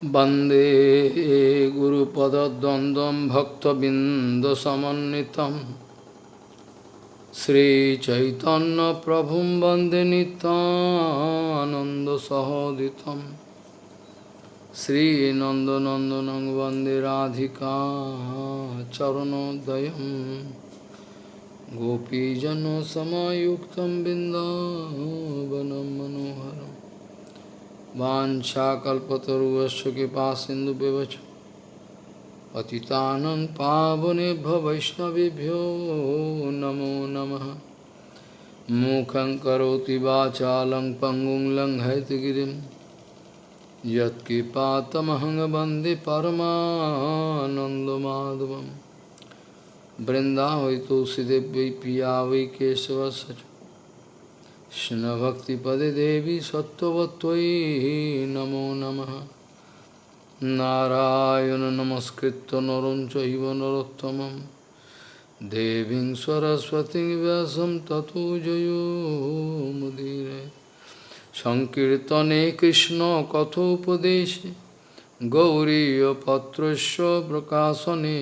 Bande Guru Pada Dandam Bhakta Bindasamanitam Sri Chaitanya Prabhum Bande Nitananda Sahoditam. Sri Nanda Nandanang Bande Radhika Charanodayam. Gopijano Samayuktam Bindavanam Manoharam. वाछाकल्पतरुवश कृपा सिंधु व्यवच पतितानं पावनेभ्य वैष्णवेभ्यो नमो नमः। मूकं करोति वाचालं पङ्गुं लङ्घयतगिरिं यत्कृपातमहं वंदे परमानन्दमाधवं वृन्दावै तुलसीदेव्यै पिया वै केशवस्य কৃষ্ণভক্তিপদে দেবী সত্যবত্যই নমো নম। নারায়ণ নমস্কৃত নরম চৈব নরোত্তম দেবী সরস্বতী ব্যাসম ততো জয়োমুদীর সংকীর্তনে কৃষ্ণ কথোপদেশে গৌরীপত্র প্রকাশনে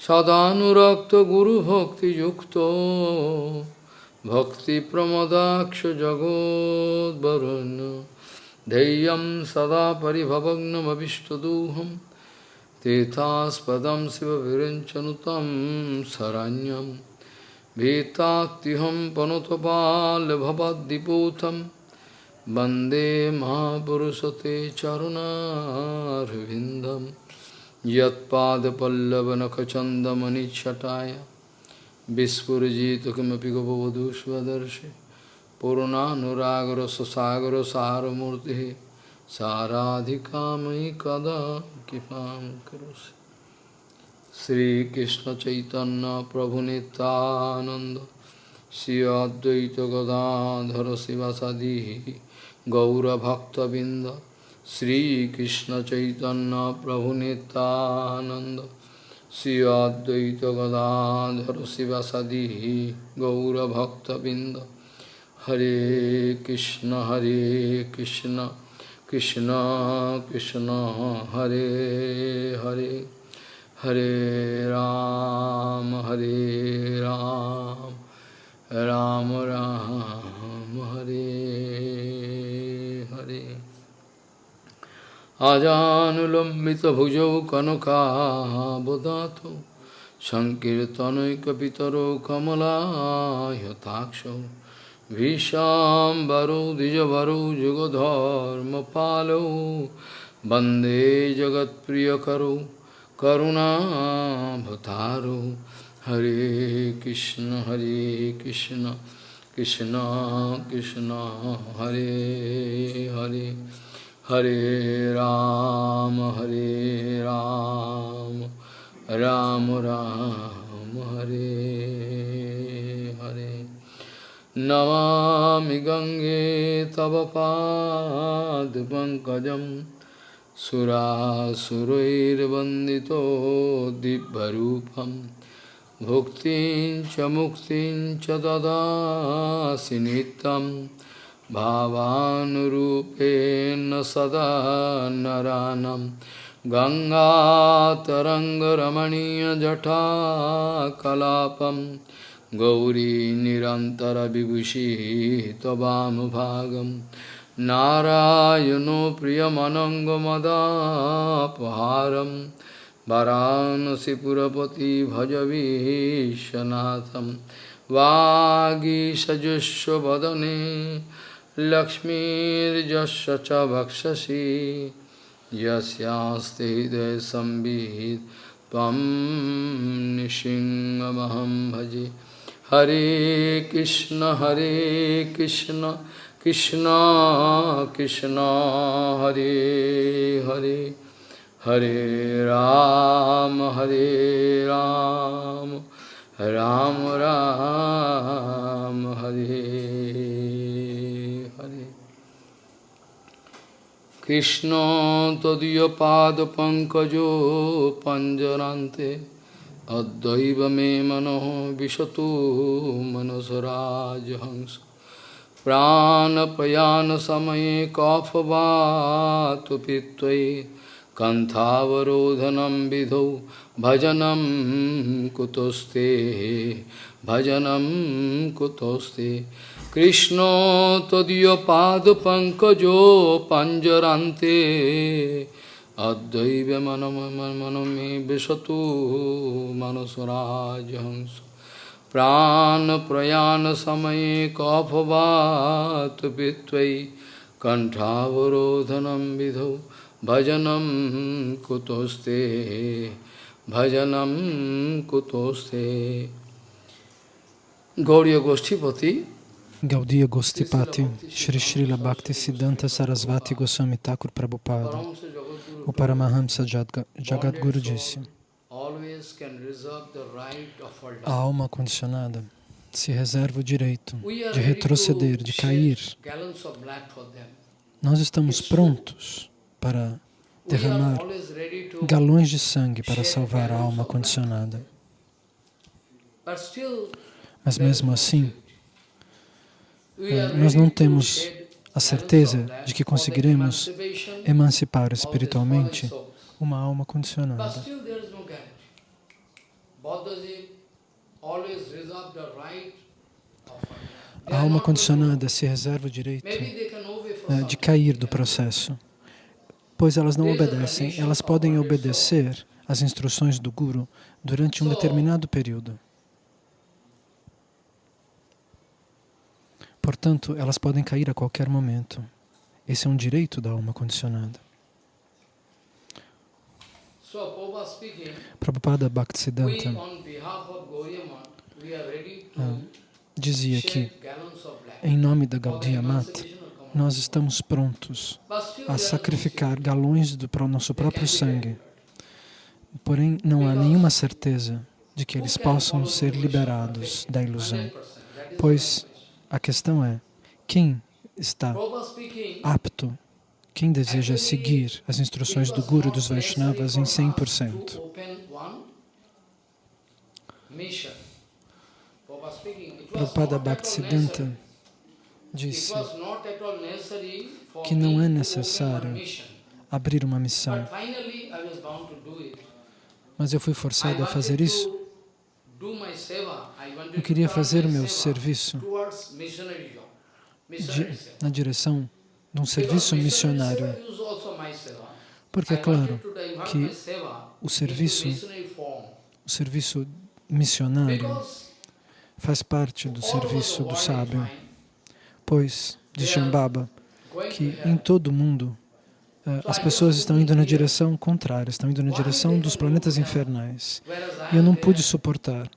সদানুরক্ত গুরুভক্তিযুক্ত भक्तिप्रमदाक्ष जगोद्वरुन् धैर्यं सदा परिभवग्नमभिष्टदोहं तीर्थास्पदं शिवविरञ्चनुतं शरण्यं भीतात्युहं पनुतपाल्भवद्दिपूतं वन्दे महापुरुषते चरुणारविन्दं यत्पादपल्लवनखचन्दमनिच्छटाय Vispurjita kimapi gopavadhu svadarshi Purunanuragara sasagara saramurti Saradhikamai kada kipam karosi Sri Krishna Chaitanya Prabhu Nityananda Sri Advaita Gadadhara Sivasadihi Gaura Bhakta Binda Sri Krishna Chaitanya Prabhu Nityananda Sri Advaita Gadadhara Sivasadi Gaura Bhakta Binda Hare Krishna Hare Krishna Krishna Krishna Hare Hare Hare Ram Hare Ram Ram Ram Hare আজানুলম্বিতভুজৌ কনকাবদাত সংকীর্তনৈকপিতরো কমলায়তাক্ষ ভীষাম্বরৌ দ্বিজবরৌ যুগধর্মপালৌ বন্দে জগৎপ্রিয়করৌ করুণাভতারৌ হরে কৃষ্ণ হরে কৃষ্ণ কৃষ্ণ কৃষ্ণ হরে Hare Ram Ram, Hare Hare. Namami Gange Tava Pad Pankajam Sura Surair Vandito Dibbarupam Bhuktin Cha Muktin Cha Dada Sinitam भावानुरूपेण सदा नरानं। गङ्गातरङ्गरमणीयजटाकलापं गौरी निरन्तरविभूषी त्ववामभागं नारायणो प्रियमनङ्गमदापहारं। वरानसिपुरपति भजवीशनाथं वागीषजुष्वदने लक्ष्मीर्जस्य च भक्षसि यस्यास्ते हृदयसंवित् त्वं भजे। हरे कृष्ण हरे कृष्ण कृष्ण कृष्ण, हरे हरे। हरे राम हरे राम। राम राम, हरे। কৃষ্ণ তদীয় পাদ পঙ্কজো পঞ্জরান্তে অদ্বৈব মে মনো বিশত মনসরাজ হংস প্রাণপয়ান সময়ে কফবাত পিত্তয়ে কন্থাবরোধনম বিধৌ ভজনম কুতস্তে ভজনম কুতস্তে কৃষ্ণ তদীয় পাদ পঙ্কজ পাঞ্জরান্তে। অদ্বৈব মনম মনমে বিশত মনসরাজ হংস। প্রাণ প্রয়াণ সময়ে কফবাত পিত্বৈ কণ্ঠাবরোধনম বিধ ভজনম কুতোস্তে ভজনম কুতোস্তে। গৌরীয় গোষ্ঠীপতি Gaudiya Gostipati, Shri Srila Bhakti Siddhanta Sarasvati Goswami Thakur Prabhupada, o Paramahamsa Jagadguru disse, a alma condicionada se reserva o direito de retroceder, de cair. Nós estamos prontos para derramar galões de sangue para salvar a alma condicionada. Mas mesmo assim, nós não temos a certeza de que conseguiremos emancipar espiritualmente uma alma condicionada. A alma condicionada se reserva o direito eh, de cair do processo, pois elas não obedecem, elas podem obedecer às instruções do Guru durante um determinado período. Portanto, elas podem cair a qualquer momento. Esse é um direito da alma condicionada. Prabhupada Bhaktisiddhanta ah, dizia que, em nome da Gaudiya Mata, nós estamos prontos a sacrificar galões do nosso próprio sangue. Porém, não há nenhuma certeza de que eles possam ser liberados da ilusão, pois a questão é, quem está apto, quem deseja seguir as instruções do Guru dos Vaishnavas em 100%? Prabhupada Bhaktisiddhanta disse que não é necessário abrir uma missão. Mas eu fui forçado a fazer isso eu queria fazer o meu serviço de, na direção de um serviço missionário. Porque é claro que o serviço, o serviço missionário faz parte do serviço do sábio, pois, diz Shambhava, que em todo o mundo eh, as pessoas estão indo na direção contrária, estão indo na direção dos planetas infernais. E eu não pude suportar.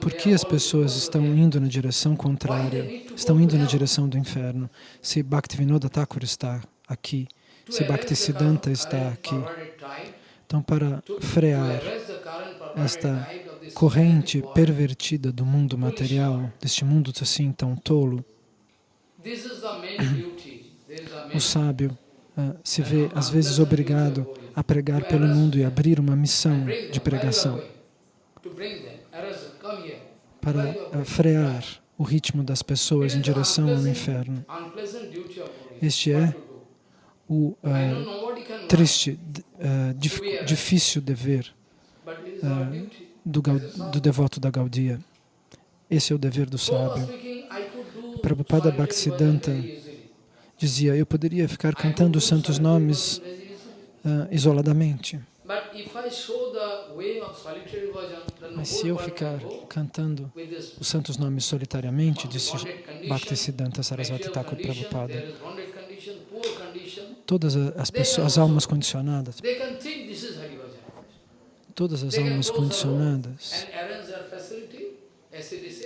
Por que as pessoas estão indo na direção contrária, estão indo na direção do inferno? Se Bhaktivinoda Thakur está aqui, se Bhaktisiddhanta está aqui. Então, para frear esta corrente pervertida do mundo material, deste mundo assim tão tolo, o sábio uh, se vê às vezes obrigado a pregar pelo mundo e abrir uma missão de pregação para uh, frear o ritmo das pessoas em direção ao inferno. Este é o uh, triste, difícil dever do, do devoto da Gaudia. Esse é o dever do sábio. Prabhupada Bhaktisiddhanta dizia, eu poderia ficar cantando os santos nomes uh, isoladamente. Mas se eu ficar cantando os santos nomes solitariamente, disse Bhaktisiddhanta Sarasvati Thakur Prabhupada, todas as pessoas, as almas condicionadas, todas as almas condicionadas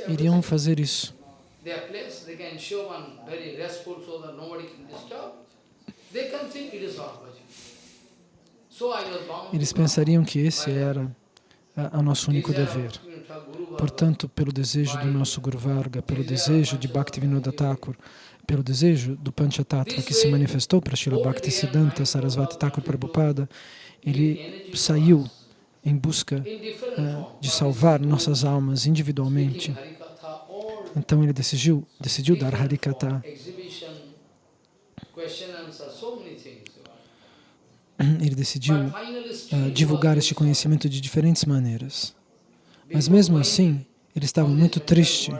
iriam fazer isso. They can one very restful so that nobody can disturb. They can think it is Lord Eles pensariam que esse era o nosso único dever. Portanto, pelo desejo do nosso Guru Varga, pelo desejo de Bhaktivinoda Thakur, pelo desejo do Panchatattva que se manifestou para Srila Bhaktisiddhanta Sarasvati Thakur Prabhupada, ele saiu em busca uh, de salvar nossas almas individualmente. Então ele decidiu, decidiu dar Harikata. Ele decidiu uh, divulgar este conhecimento de diferentes maneiras. Mas mesmo assim, ele estava muito triste.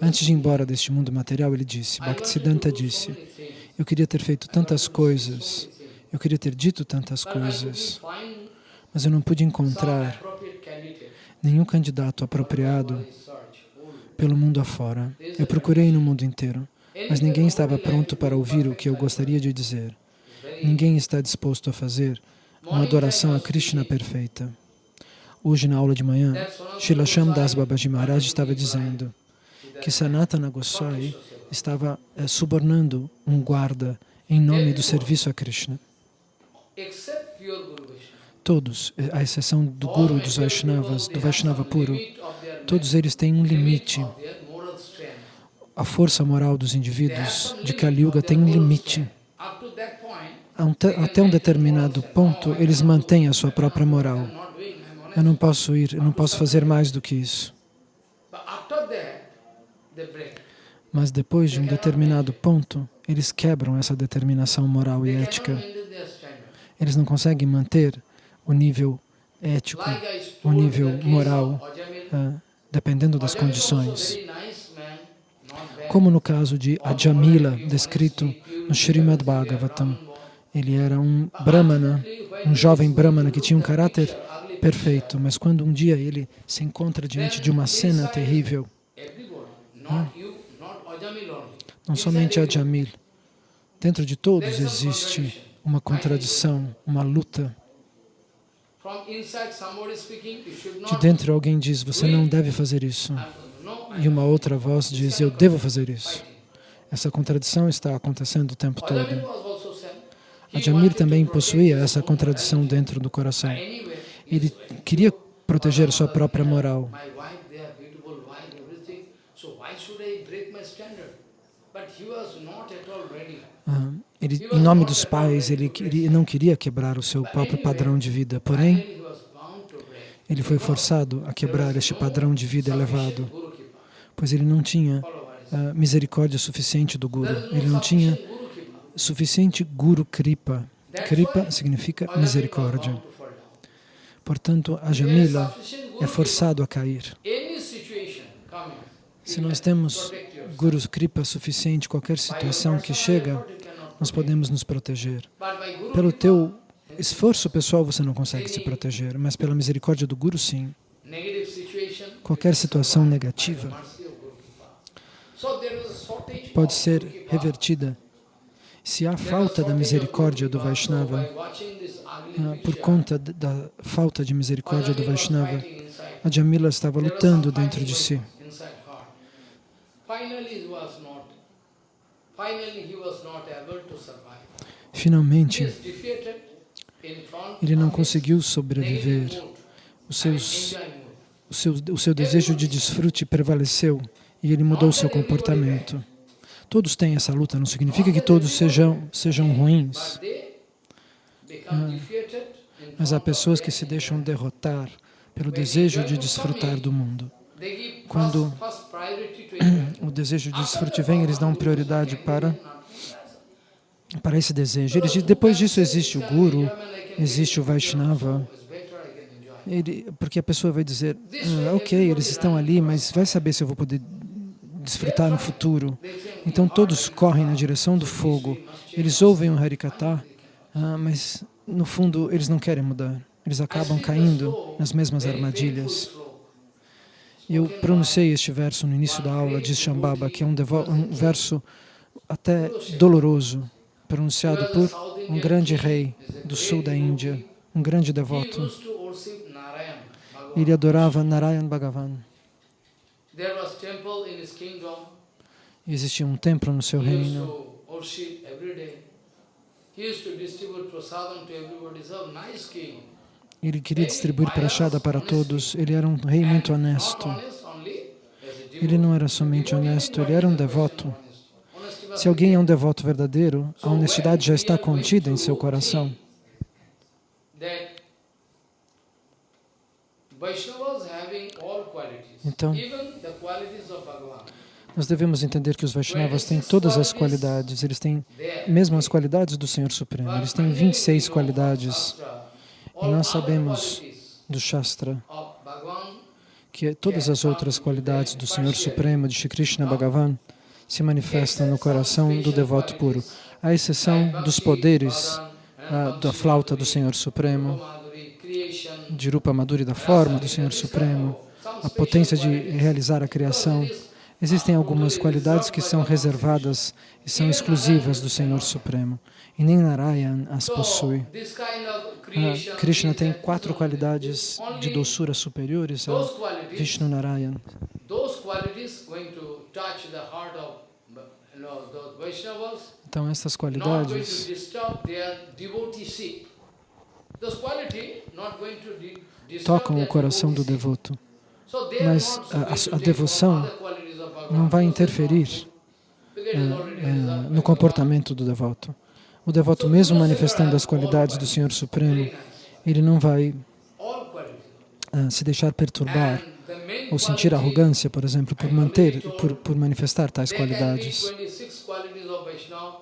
Antes de ir embora deste mundo material, ele disse, Bhaktisiddhanta disse, eu queria ter feito tantas coisas, eu queria ter dito tantas coisas, mas eu não pude encontrar nenhum candidato apropriado pelo mundo afora. Eu procurei no mundo inteiro, mas ninguém estava pronto para ouvir o que eu gostaria de dizer. Ninguém está disposto a fazer uma adoração a Krishna perfeita. Hoje, na aula de manhã, Srila Das Babaji Maharaj estava dizendo que Sanatana Goswami estava é, subornando um guarda em nome do serviço a Krishna. Todos, eh, à exceção do Guru dos Vaishnavas, do Vaishnava puro, todos eles têm um limite. A força moral dos indivíduos de Kali Yuga tem um limite. Até um determinado ponto, eles mantêm a sua própria moral. Eu não posso ir, eu não posso fazer mais do que isso. Mas depois de um determinado ponto, eles quebram essa determinação moral e ética. Eles não conseguem manter o nível ético, o nível moral, uh, dependendo das condições. Como no caso de Ajamila, descrito no Srimad Bhagavatam. Ele era um brahmana, um jovem brahmana que tinha um caráter perfeito, mas quando um dia ele se encontra diante de uma cena terrível, não, não somente Ajamil, dentro de todos existe uma contradição, uma luta. De dentro alguém diz, você não deve fazer isso. E uma outra voz diz, eu devo fazer isso. Essa contradição está acontecendo o tempo todo. Ajamir também possuía essa contradição dentro do coração. Ele queria proteger sua própria moral. Ah, ele, em nome dos pais, ele, ele não queria quebrar o seu próprio padrão de vida, porém, ele foi forçado a quebrar este padrão de vida elevado, pois ele não tinha uh, misericórdia suficiente do Guru, ele não tinha suficiente Guru Kripa. Kripa significa misericórdia. Portanto, a Jamila é forçado a cair. Se nós temos Guru Kripa suficiente, qualquer situação que chega, nós podemos nos proteger. Pelo teu esforço pessoal você não consegue se proteger, mas pela misericórdia do Guru, sim. Qualquer situação negativa pode ser revertida se há falta da misericórdia do Vaishnava, ah, por conta da falta de misericórdia do Vaishnava, a Jamila estava lutando dentro de si. Finalmente, ele não conseguiu sobreviver. O, seus, o, seu, o seu desejo de desfrute prevaleceu e ele mudou seu comportamento. Todos têm essa luta, não significa que todos sejam, sejam ruins. Ah, mas há pessoas que se deixam derrotar pelo desejo de desfrutar do mundo. Quando o desejo de desfrute vem, eles dão prioridade para, para esse desejo. Eles, depois disso existe o Guru, existe o Vaishnava, ele, porque a pessoa vai dizer, ah, ok, eles estão ali, mas vai saber se eu vou poder desfrutar no futuro. Então todos correm na direção do fogo. Eles ouvem o Harikata, ah, mas no fundo eles não querem mudar. Eles acabam caindo nas mesmas armadilhas. Eu pronunciei este verso no início da aula de Shambhava, que é um, um verso até doloroso, pronunciado por um grande rei do sul da Índia, um grande devoto. Ele adorava Narayan Bhagavan. Existia um templo no seu reino. Ele queria distribuir prachada para todos. Ele era um rei muito honesto. Ele não era somente honesto, ele era um devoto. Se alguém é um devoto verdadeiro, a honestidade já está contida em seu coração. Então, Nós devemos entender que os Vaishnavas têm todas as qualidades, eles têm mesmo as qualidades do Senhor Supremo, eles têm 26 qualidades. E nós sabemos do Shastra que todas as outras qualidades do Senhor Supremo, de Shri Krishna Bhagavan, se manifestam no coração do devoto puro, à exceção dos poderes ah, da flauta do Senhor Supremo, de Rupa Madhuri, da forma do Senhor Supremo, a potência de realizar a criação. Existem algumas qualidades que são reservadas e são exclusivas do Senhor Supremo. E nem Narayan as possui. Ah, Krishna tem quatro qualidades de doçura superiores a Vishnu Narayan. Então, essas qualidades tocam o coração do devoto. Mas a, a, devoção não vai interferir é, é, no comportamento do devoto. O devoto, mesmo manifestando as qualidades do Senhor Supremo, ele não vai uh, se deixar perturbar ou sentir arrogância, por exemplo, por manter, por, por manifestar tais qualidades.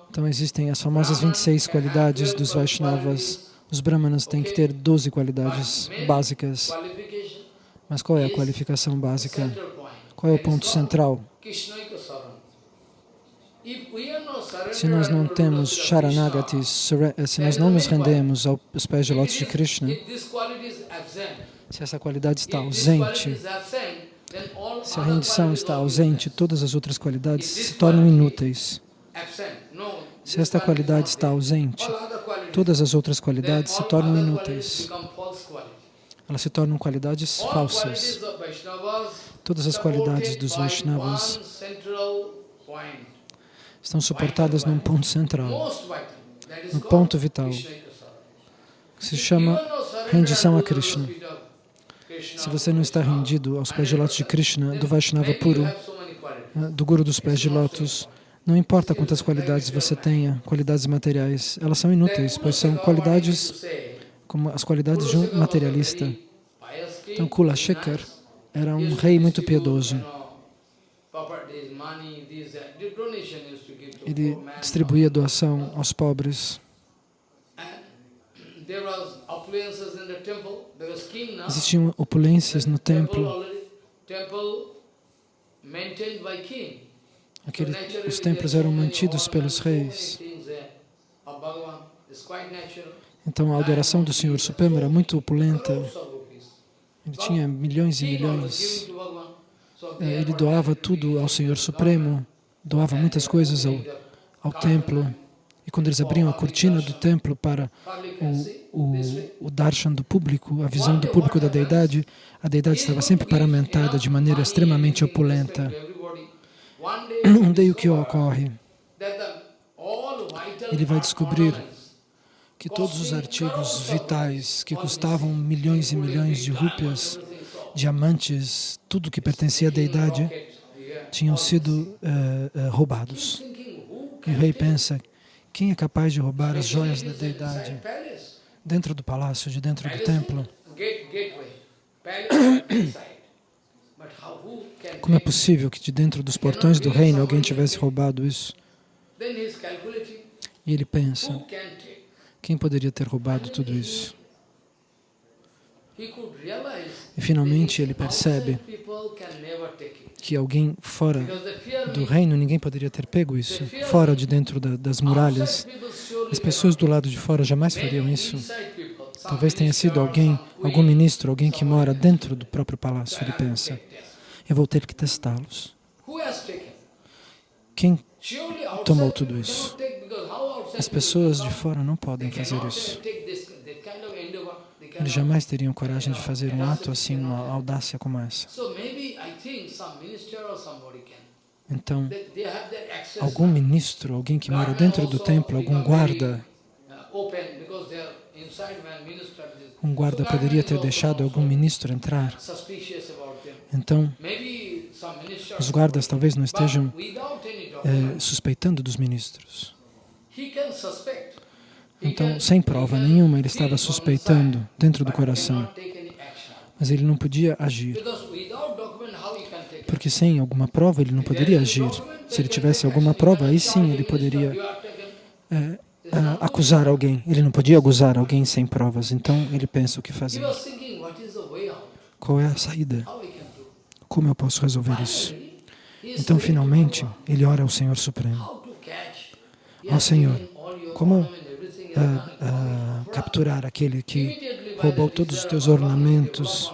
Então existem as famosas 26 qualidades dos Vaishnavas. Os Brahmanas têm que ter 12 qualidades básicas. Mas qual é a qualificação básica? Qual é o ponto central? Se nós não temos Sharanagatis, eh, se nós não nos rendemos aos pés de lótus de Krishna, se essa qualidade está ausente, se a rendição está ausente, todas as outras qualidades se tornam inúteis. Se esta qualidade está ausente, todas as outras qualidades se tornam inúteis. Elas se tornam qualidades falsas. Todas as qualidades dos Vaishnavas estão suportadas num ponto central, no ponto vital, que se chama rendição a Krishna. Se você não está rendido aos pés de lótus de Krishna, do Vaishnava puro, né, do Guru dos pés de lótus, não importa quantas qualidades você tenha, qualidades materiais, elas são inúteis, pois são qualidades como as qualidades de um materialista. Então, Kula Shekhar era um rei muito piedoso. Ele distribuía doação aos pobres. Existiam opulências no templo. Aquele, os templos eram mantidos pelos reis. Então a adoração do Senhor Supremo era muito opulenta. Ele tinha milhões e milhões. É, ele doava tudo ao Senhor Supremo, doava muitas coisas ao, ao templo. E quando eles abriam a cortina do templo para o, o, o darshan do público, a visão do público da deidade, a deidade estava sempre paramentada de maneira extremamente opulenta. Um dia o que ocorre? Ele vai descobrir que todos os artigos vitais que custavam milhões e milhões de rúpias, diamantes, tudo que pertencia à deidade, tinham sido uh, uh, roubados. E o rei pensa, quem é capaz de roubar as joias da deidade dentro do palácio, de dentro do templo? Como é possível que de dentro dos portões do reino alguém tivesse roubado isso? E ele pensa, quem poderia ter roubado tudo isso? E finalmente ele percebe que alguém fora do reino, ninguém poderia ter pego isso, fora de dentro da, das muralhas. As pessoas do lado de fora jamais fariam isso. Talvez tenha sido alguém, algum ministro, alguém que mora dentro do próprio palácio, ele pensa. Eu vou ter que testá-los. Quem tomou tudo isso? As pessoas de fora não podem fazer isso. Eles jamais teriam coragem de fazer um ato assim, uma audácia como essa. Então, algum ministro, alguém que mora dentro do templo, algum guarda, um guarda poderia ter deixado algum ministro entrar. Então, os guardas talvez não estejam é, suspeitando dos ministros. Então, sem prova nenhuma, ele estava suspeitando dentro do coração. Mas ele não podia agir. Porque sem alguma prova ele não poderia agir. Se ele tivesse alguma prova, aí sim ele poderia é, acusar alguém. Ele não podia acusar alguém sem provas. Então ele pensa o que fazer. Qual é a saída? Como eu posso resolver isso? Então, finalmente, ele ora ao Senhor Supremo. Ó oh, Senhor, como uh, uh, capturar aquele que roubou todos os teus ornamentos?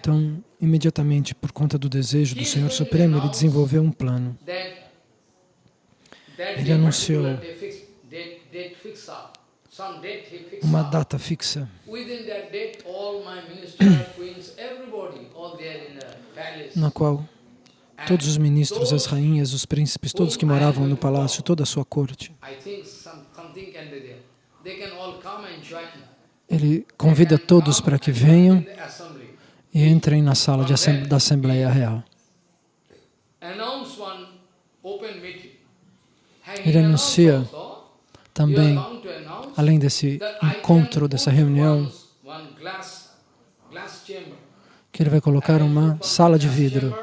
Então, imediatamente, por conta do desejo do Senhor Supremo, ele desenvolveu um plano. Ele anunciou uma data fixa. Na qual todos os ministros, as rainhas, os príncipes, todos que moravam no palácio, toda a sua corte. Ele convida todos para que venham e entrem na sala da Assembleia Real. Ele anuncia também, além desse encontro, dessa reunião, que ele vai colocar uma sala de vidro.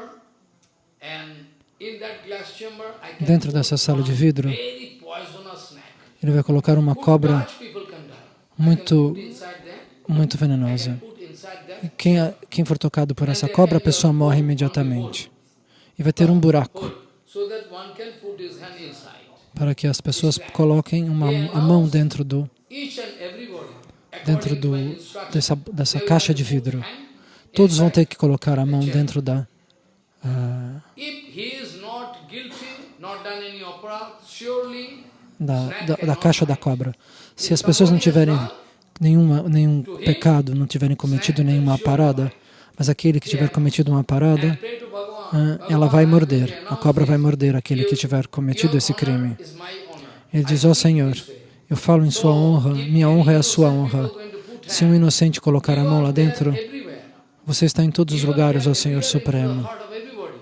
Dentro dessa sala de vidro, ele vai colocar uma cobra muito, muito venenosa. Quem, quem for tocado por essa cobra, a pessoa morre imediatamente. E vai ter um buraco para que as pessoas coloquem uma, a mão dentro do dentro do, dessa, dessa caixa de vidro. Todos vão ter que colocar a mão dentro da, uh, da, da, da caixa da cobra. Se as pessoas não tiverem nenhuma, nenhum pecado, não tiverem cometido nenhuma parada, mas aquele que tiver cometido uma parada, ela vai morder, a cobra vai morder aquele que tiver cometido esse crime. Ele diz, ó oh, Senhor, eu falo em sua honra, minha honra é a sua honra. Se um inocente colocar a mão lá dentro, você está em todos os lugares, ó Senhor Supremo.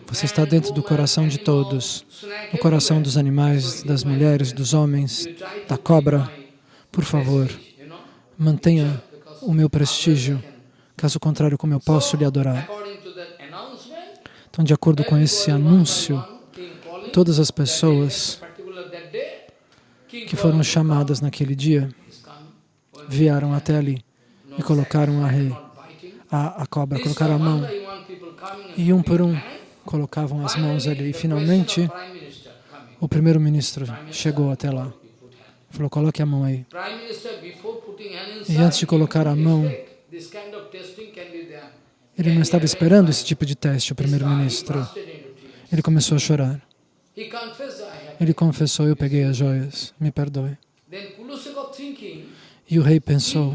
Você está dentro do coração de todos, no coração dos animais, das mulheres, dos homens, da cobra. Por favor, mantenha o meu prestígio, caso contrário, como eu posso lhe adorar? Então, de acordo com esse anúncio, todas as pessoas que foram chamadas naquele dia vieram até ali e colocaram a rei, a, a cobra, colocaram a mão e um por um colocavam as mãos ali. E finalmente o primeiro-ministro chegou até lá. Falou, coloque a mão aí. E antes de colocar a mão, ele não estava esperando esse tipo de teste, o primeiro-ministro. Ele começou a chorar. Ele confessou, eu peguei as joias, me perdoe. E o rei pensou,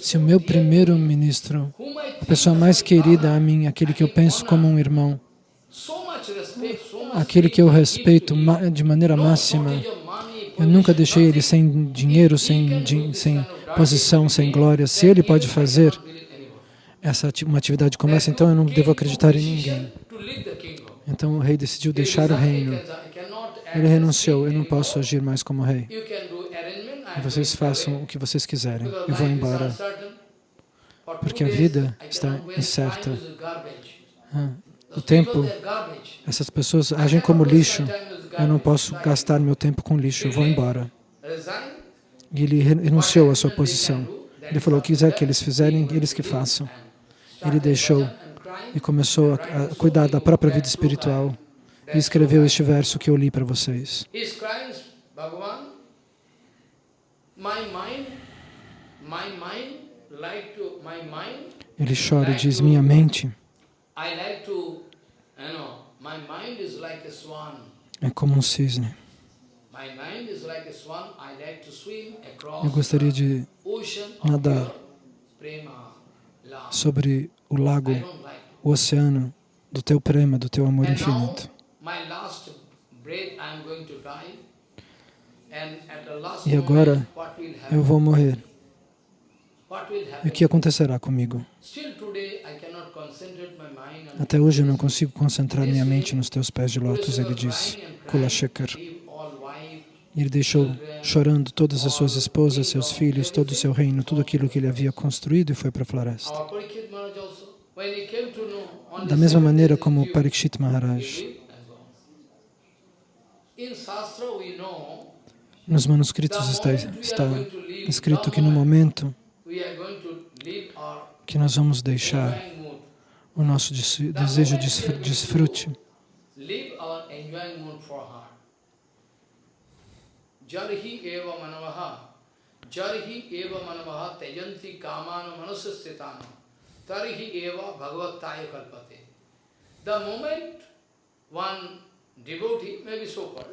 se o meu primeiro-ministro, a pessoa mais querida a mim, aquele que eu penso como um irmão, aquele que eu respeito de maneira máxima, eu nunca deixei ele sem dinheiro, sem, sem posição, sem glória. Se ele pode fazer, essa uma atividade como essa, então eu não devo acreditar em ninguém. Então o rei decidiu deixar o reino. Ele renunciou, eu não posso agir mais como rei. E vocês façam o que vocês quiserem. Eu vou embora. Porque a vida está incerta. Ah, o tempo, essas pessoas agem como lixo. Eu não posso gastar meu tempo com lixo, eu vou embora. E ele renunciou à sua posição. Ele falou, o que quiser que eles fizerem, eles que façam ele deixou e começou a, cuidar da própria vida espiritual e escreveu este verso que eu li para vocês. Ele chora e diz, minha mente é como um cisne. Eu gostaria de nadar sobre o lago, o oceano do teu prema, do teu amor infinito. E agora eu vou morrer. E o que acontecerá comigo? Até hoje eu não consigo concentrar minha mente nos teus pés de lótus, ele disse, Kula Shekhar. Ele deixou chorando todas as suas esposas, seus filhos, todo o seu reino, tudo aquilo que ele havia construído e foi para a floresta. da mesma maneira como Parikshit Maharaj. Nos manuscritos está, está escrito que no momento que nós vamos deixar o nosso desejo de desfrute, Jarhi eva manavaha, jarhi eva manavaha tejanti kamana manasastitana, tarhi eva bhagavattaya kalpate. The moment one devotee may be so called,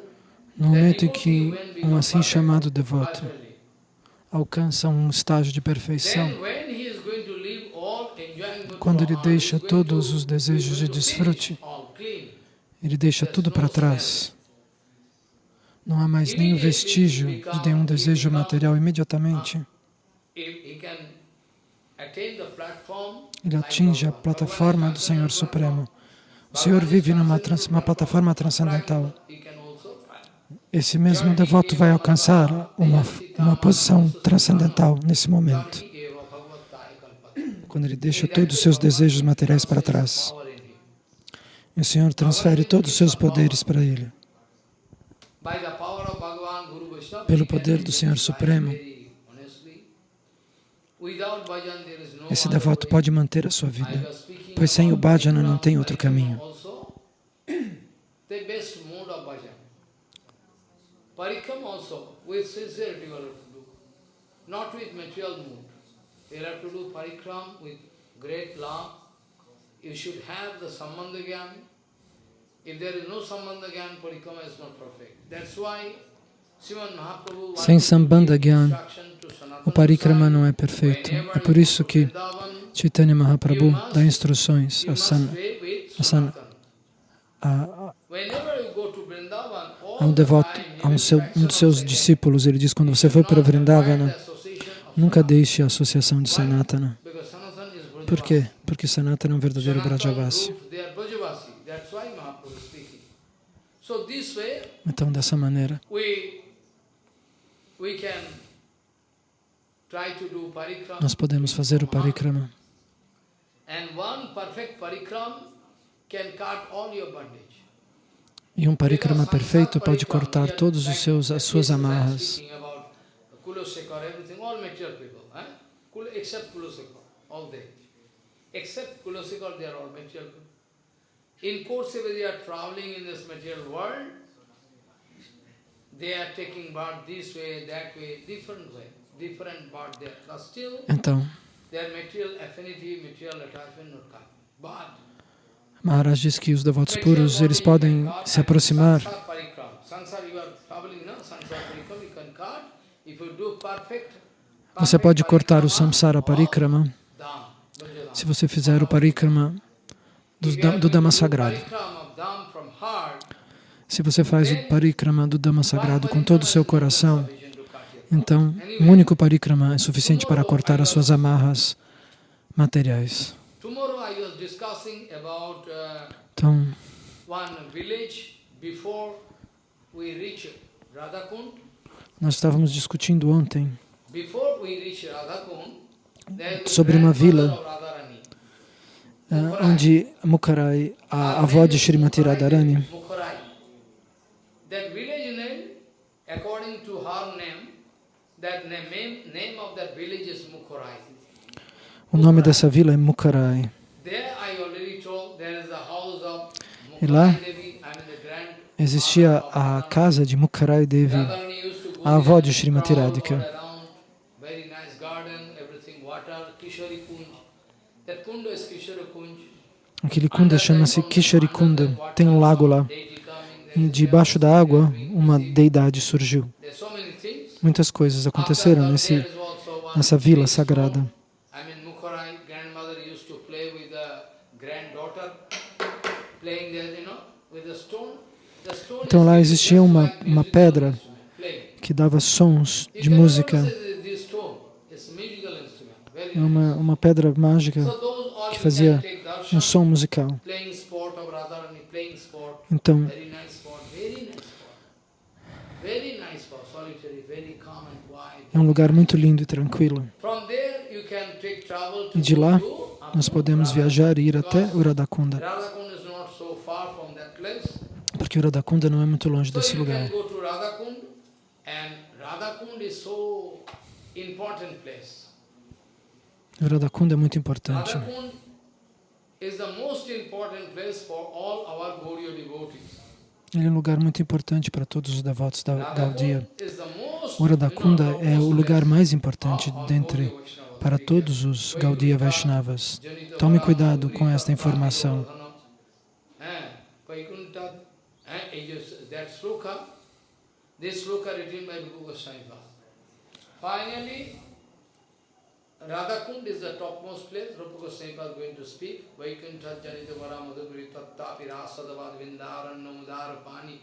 no momento em que um assim chamado devoto alcança um estágio de perfeição, quando ele deixa todos os desejos de desfrute, ele deixa tudo para trás. Não há mais nenhum vestígio de nenhum desejo material imediatamente. Ele atinge a plataforma do Senhor Supremo. O Senhor vive numa trans, plataforma transcendental. Esse mesmo devoto vai alcançar uma, uma posição transcendental nesse momento, quando ele deixa todos os seus desejos materiais para trás. E o Senhor transfere todos os seus poderes para ele. Pelo poder do Senhor Supremo, esse devoto pode manter a sua vida, pois sem o bhajana não tem outro caminho. Parikram also, with sincerity you have to do, not with material mood. You have to do parikram with great love. You should have the sambandha Sem Sambandha Gyan, o Parikrama não é perfeito. É por isso que Chaitanya Mahaprabhu dá instruções a, San, a, San, a, a um devoto, a um, seu, um dos seus discípulos, ele diz, quando você for para Vrindavana, nunca deixe a associação de Sanatana. Por quê? Porque Sanatana é um verdadeiro Brajavasi. Então, dessa maneira, nós podemos fazer o parikrama. E um parikrama perfeito pode cortar seus as suas amarras. Except Kulasekar, they are all material people. In Korseva, they are traveling in this material world. They are taking birth this way, that way, different way, different birth there. But still, então, their material affinity, material attachment not come. But Maharaj diz que os devotos puros, eles podem se aproximar você pode cortar o samsara parikrama se você fizer o parikrama do, do Dhamma sagrado. Se você faz o parikrama do Dhamma sagrado com todo o seu coração, então um único parikrama é suficiente para cortar as suas amarras materiais. Então, nós estávamos discutindo ontem sobre uma vila onde Mukharai, a avó de Srimati Radharani, o nome dessa vila é Mukharai. E lá existia a casa de Mukharai Devi, a avó de Srimati Radhika. Aquele kunda chama-se Kisharikunda. Tem um lago lá. E debaixo da água, uma deidade surgiu. Muitas coisas aconteceram nesse, nessa vila sagrada. Então lá existia uma, uma pedra que dava sons de música. Uma, uma pedra mágica que fazia um som musical. Então, é um lugar muito lindo e tranquilo. E de lá, nós podemos viajar e ir até Uradakunda, porque Uradakunda não é muito longe desse lugar. Uradakunda é muito importante. Ele é um lugar muito importante para todos os devotos da the most, Uradakunda é o lugar mais importante dentre para todos os Gaudiya Vaishnavas. Tome cuidado com esta informação. This sloka written by Rupa Goswami. Finally, Radhakund is the topmost place, Rupa Goswami Pad going to speak. Vaikuntha Janita Vara Madhuri Tattapi Rasadavad Vindaranna Mudara Pani.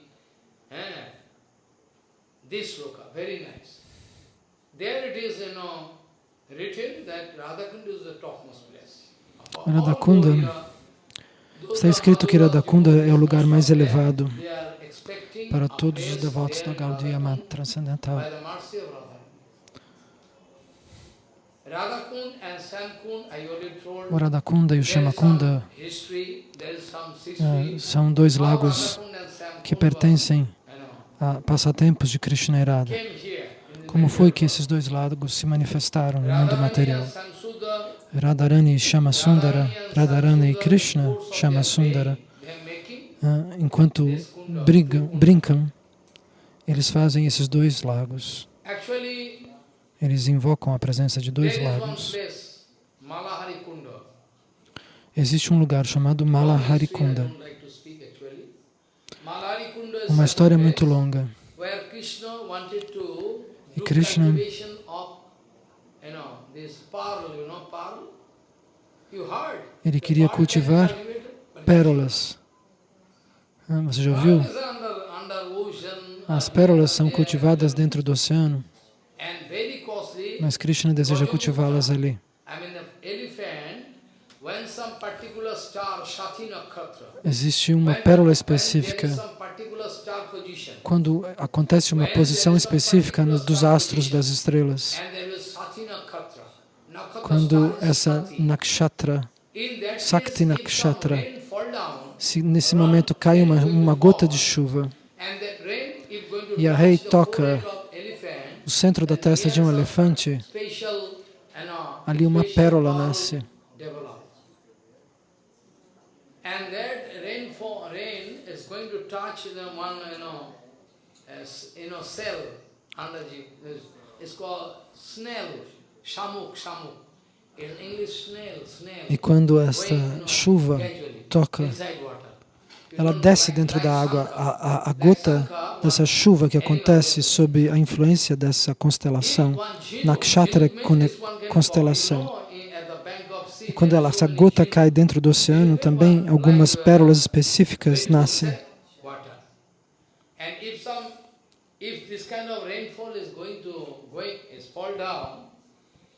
Eh, This sloka, very nice. There it is, you know, written that Radhakund is the topmost place. Radhakunda, Está escrito que Radhakunda é o lugar mais elevado para todos os devotos da Gaudiya Mata Transcendental. by the mercy of Radhakund. Radhakund and Sankund, I already told, O Radhakunda e o Shamakunda eh, são dois lagos que pertencem a passatempos de Krishna e Radha. Como foi que esses dois lagos se manifestaram no mundo material? Radharani e Shamasundara, Radharani e Krishna, Shamasundara, ah, enquanto brigam, brincam, eles fazem esses dois lagos. Eles invocam a presença de dois lagos. Existe um lugar chamado Malaharikunda. Uma história muito longa. E Krishna-? Ele queria cultivar pérolas. Ah, Você já ouviu? As pérolas são cultivadas dentro do oceano. Mas Krishna deseja cultivá-las ali. Existe uma pérola específica. Quando acontece uma posição específica dos astros das estrelas, quando essa nakshatra, Sakti Nakshatra, se nesse momento cai uma, uma gota de chuva, E a rei toca forehead of elephant, o centro da testa de um elefante, ali uma pérola nasce. E quando esta chuva toca, ela desce dentro da água. A, a, a gota dessa chuva que acontece sob a influência dessa constelação, Nakshatra constelação. E quando ela, essa gota cai dentro do oceano, também algumas pérolas específicas nascem.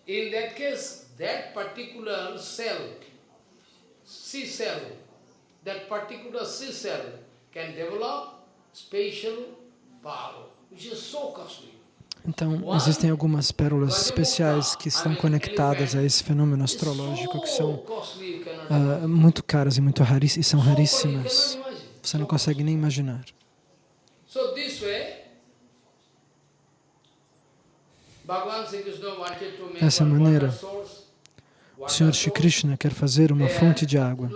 In that case, that particular cell, sea cell, that particular sea cell can develop spatial power, which is so costly. Então, existem algumas pérolas especiais que estão conectadas a esse fenômeno astrológico, que são ah, muito caras e, muito raris, e são raríssimas. Você não consegue nem imaginar. Dessa maneira. O Senhor Shri source. Krishna quer fazer uma fonte de água.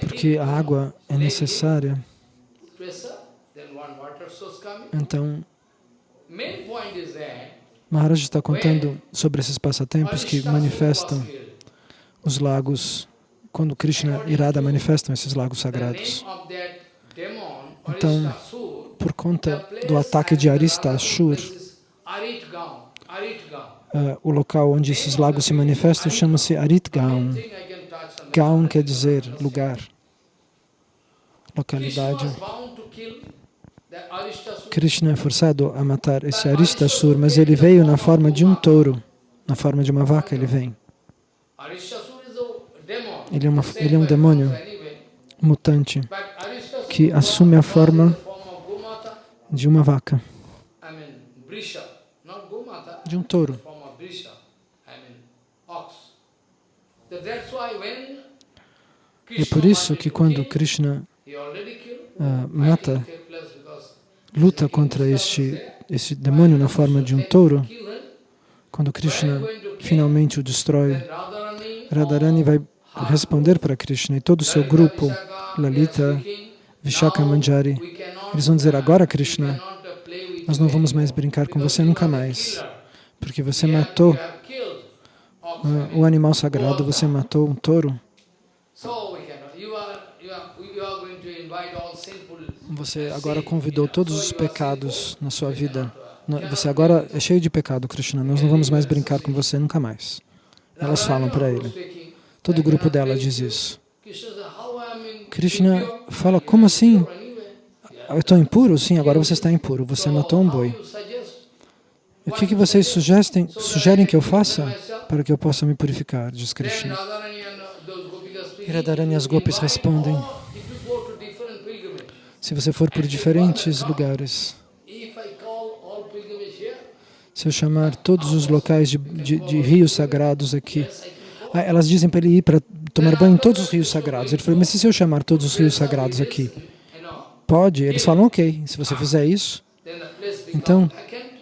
Porque a água é necessária, então Maharaj está contando sobre esses passatempos que Arishtasura manifestam killed. os lagos, quando Krishna e Radha manifestam esses lagos sagrados. Então, Por conta do ataque de Arista Ashur, eh, o local onde esses lagos se manifestam chama-se Aritgaon. Gaon quer dizer lugar, localidade. Krishna é forçado a matar esse Aristasur, mas ele veio na forma de um touro, na forma de uma vaca ele vem. Ele é, uma, ele é um demônio mutante que assume a forma de uma vaca, de um touro. É por isso que quando Krishna uh, mata, luta contra este, este demônio na forma de um touro, quando Krishna finalmente o destrói, Radharani vai responder para Krishna e todo o seu grupo, Lalita, Vishaka Manjari, eles vão dizer, agora Krishna, nós não vamos mais brincar com você nunca mais, porque você matou uh, o animal sagrado, você matou um touro. Você agora convidou todos os pecados na sua vida. Você agora é cheio de pecado, Krishna. Nós não vamos mais brincar com você nunca mais. Elas falam para ele. Todo o grupo dela diz isso. Krishna fala, como assim? Eu estou impuro? Sim, agora você está impuro. Você matou um boi. O que, que vocês sugerem, sugerem que eu faça para que eu possa me purificar? Diz Krishna. Radharani e as gopis respondem, se você for por diferentes lugares, se eu chamar todos os locais de, de, de rios sagrados aqui, ah, elas dizem para ele ir para tomar banho em todos os rios sagrados. Ele falou, mas se eu chamar todos os rios sagrados aqui, pode? Eles falam, ok, se você fizer isso. Então,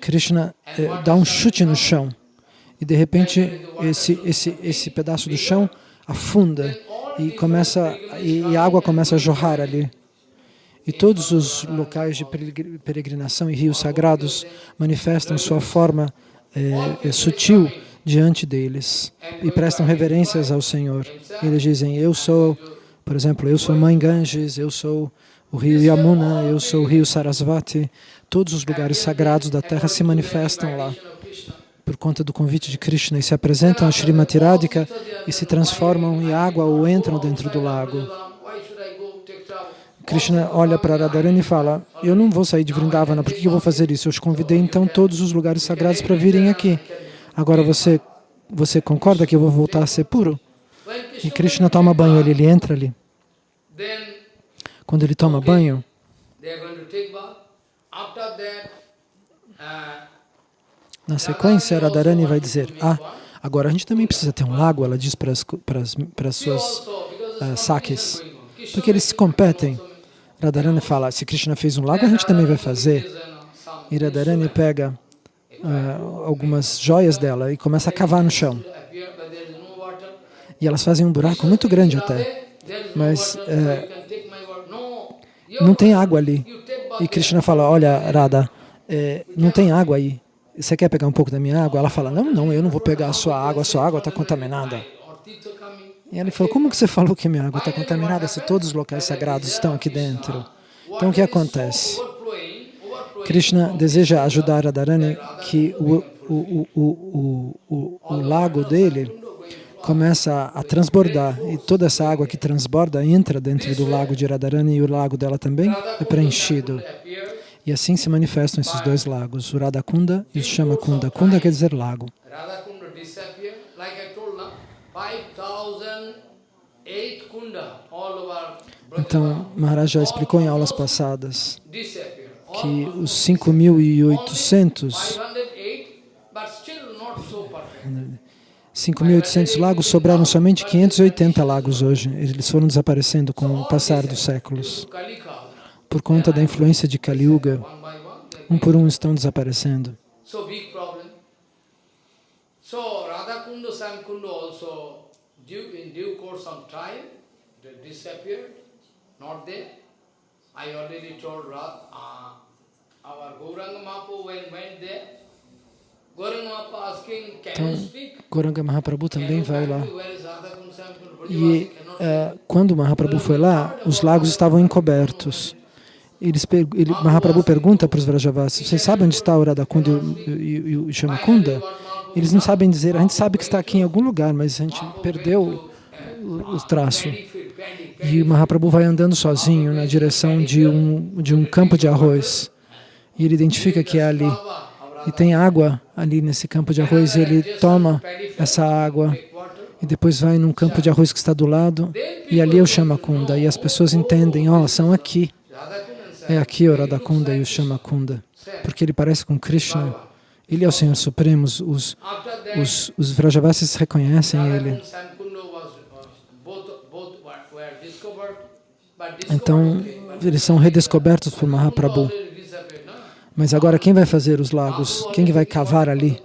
Krishna eh, dá um chute no chão e de repente esse, esse, esse pedaço do chão afunda e, começa, e, e a água começa a jorrar ali. E todos os locais de peregrinação e rios sagrados manifestam sua forma é, sutil diante deles e prestam reverências ao Senhor. Eles dizem, eu sou, por exemplo, eu sou Mãe Ganges, eu sou o rio Yamuna, eu sou o rio Sarasvati. Todos os lugares sagrados da terra se manifestam lá por conta do convite de Krishna e se apresentam a Srimati Radhika e se transformam em água ou entram dentro do lago. Krishna olha para Radharani e fala, eu não vou sair de Vrindavana, por que eu vou fazer isso? Eu te convidei então todos os lugares sagrados para virem aqui. Agora você, você concorda que eu vou voltar a ser puro? E Krishna toma banho ali, ele entra ali. Quando ele toma banho, na sequência, Radharani vai dizer, ah, agora a gente também precisa ter um lago, ela diz para as, para as, para as suas uh, sakes, porque eles se competem. Radharani fala, se Krishna fez um lago, a gente também vai fazer. E Radharani pega uh, algumas joias dela e começa a cavar no chão. E elas fazem um buraco muito grande até, mas uh, não tem água ali. E Krishna fala, olha, Radha, eh, não tem água aí você quer pegar um pouco da minha água? Ela fala, não, não, eu não vou pegar a sua água, a sua água está contaminada. E ele falou, como que você falou que minha água está contaminada se todos os locais sagrados estão aqui dentro? Então o que acontece? Krishna deseja ajudar Radharani que o, o, o, o, o lago dele começa a transbordar e toda essa água que transborda entra dentro do lago de Radharani e o lago dela também é preenchido. E assim se manifestam esses dois lagos, o Radhakunda e o Shamakunda. Kunda quer dizer lago. Então, Maharaj já explicou em aulas passadas que os 5.800 5.800 lagos sobraram somente 580 lagos hoje. Eles foram desaparecendo com o passar dos séculos por conta da influência de Kali Yuga, um por um estão desaparecendo. So Radhakunda, Samkunda also, in due course of time, they disappeared, not there. I already told Radha, uh, our Gauranga Mahaprabhu when went there, então, Goranga Mahaprabhu também vai lá. E uh, quando Mahaprabhu foi lá, os lagos estavam encobertos. Eles, ele, Mahaprabhu pergunta para os Vrajavasis, vocês sabem onde está o Radhakunda e, e, e o Shamakunda? Eles não sabem dizer, a gente sabe que está aqui em algum lugar, mas a gente perdeu o, o traço. E Mahaprabhu vai andando sozinho na direção de um, de um campo de arroz. E ele identifica que é ali. E tem água ali nesse campo de arroz, e ele toma essa água e depois vai num campo de arroz que está do lado, e ali é o Shamakunda, e as pessoas entendem, ó, oh, são aqui. É aqui o Radhakunda e o Shamakunda, porque ele parece com Krishna. Ele é o Senhor Supremo, os, os, os Vrajavasis reconhecem ele. Então, eles são redescobertos por Mahaprabhu. Mas agora quem vai fazer os lagos? Quem vai cavar ali?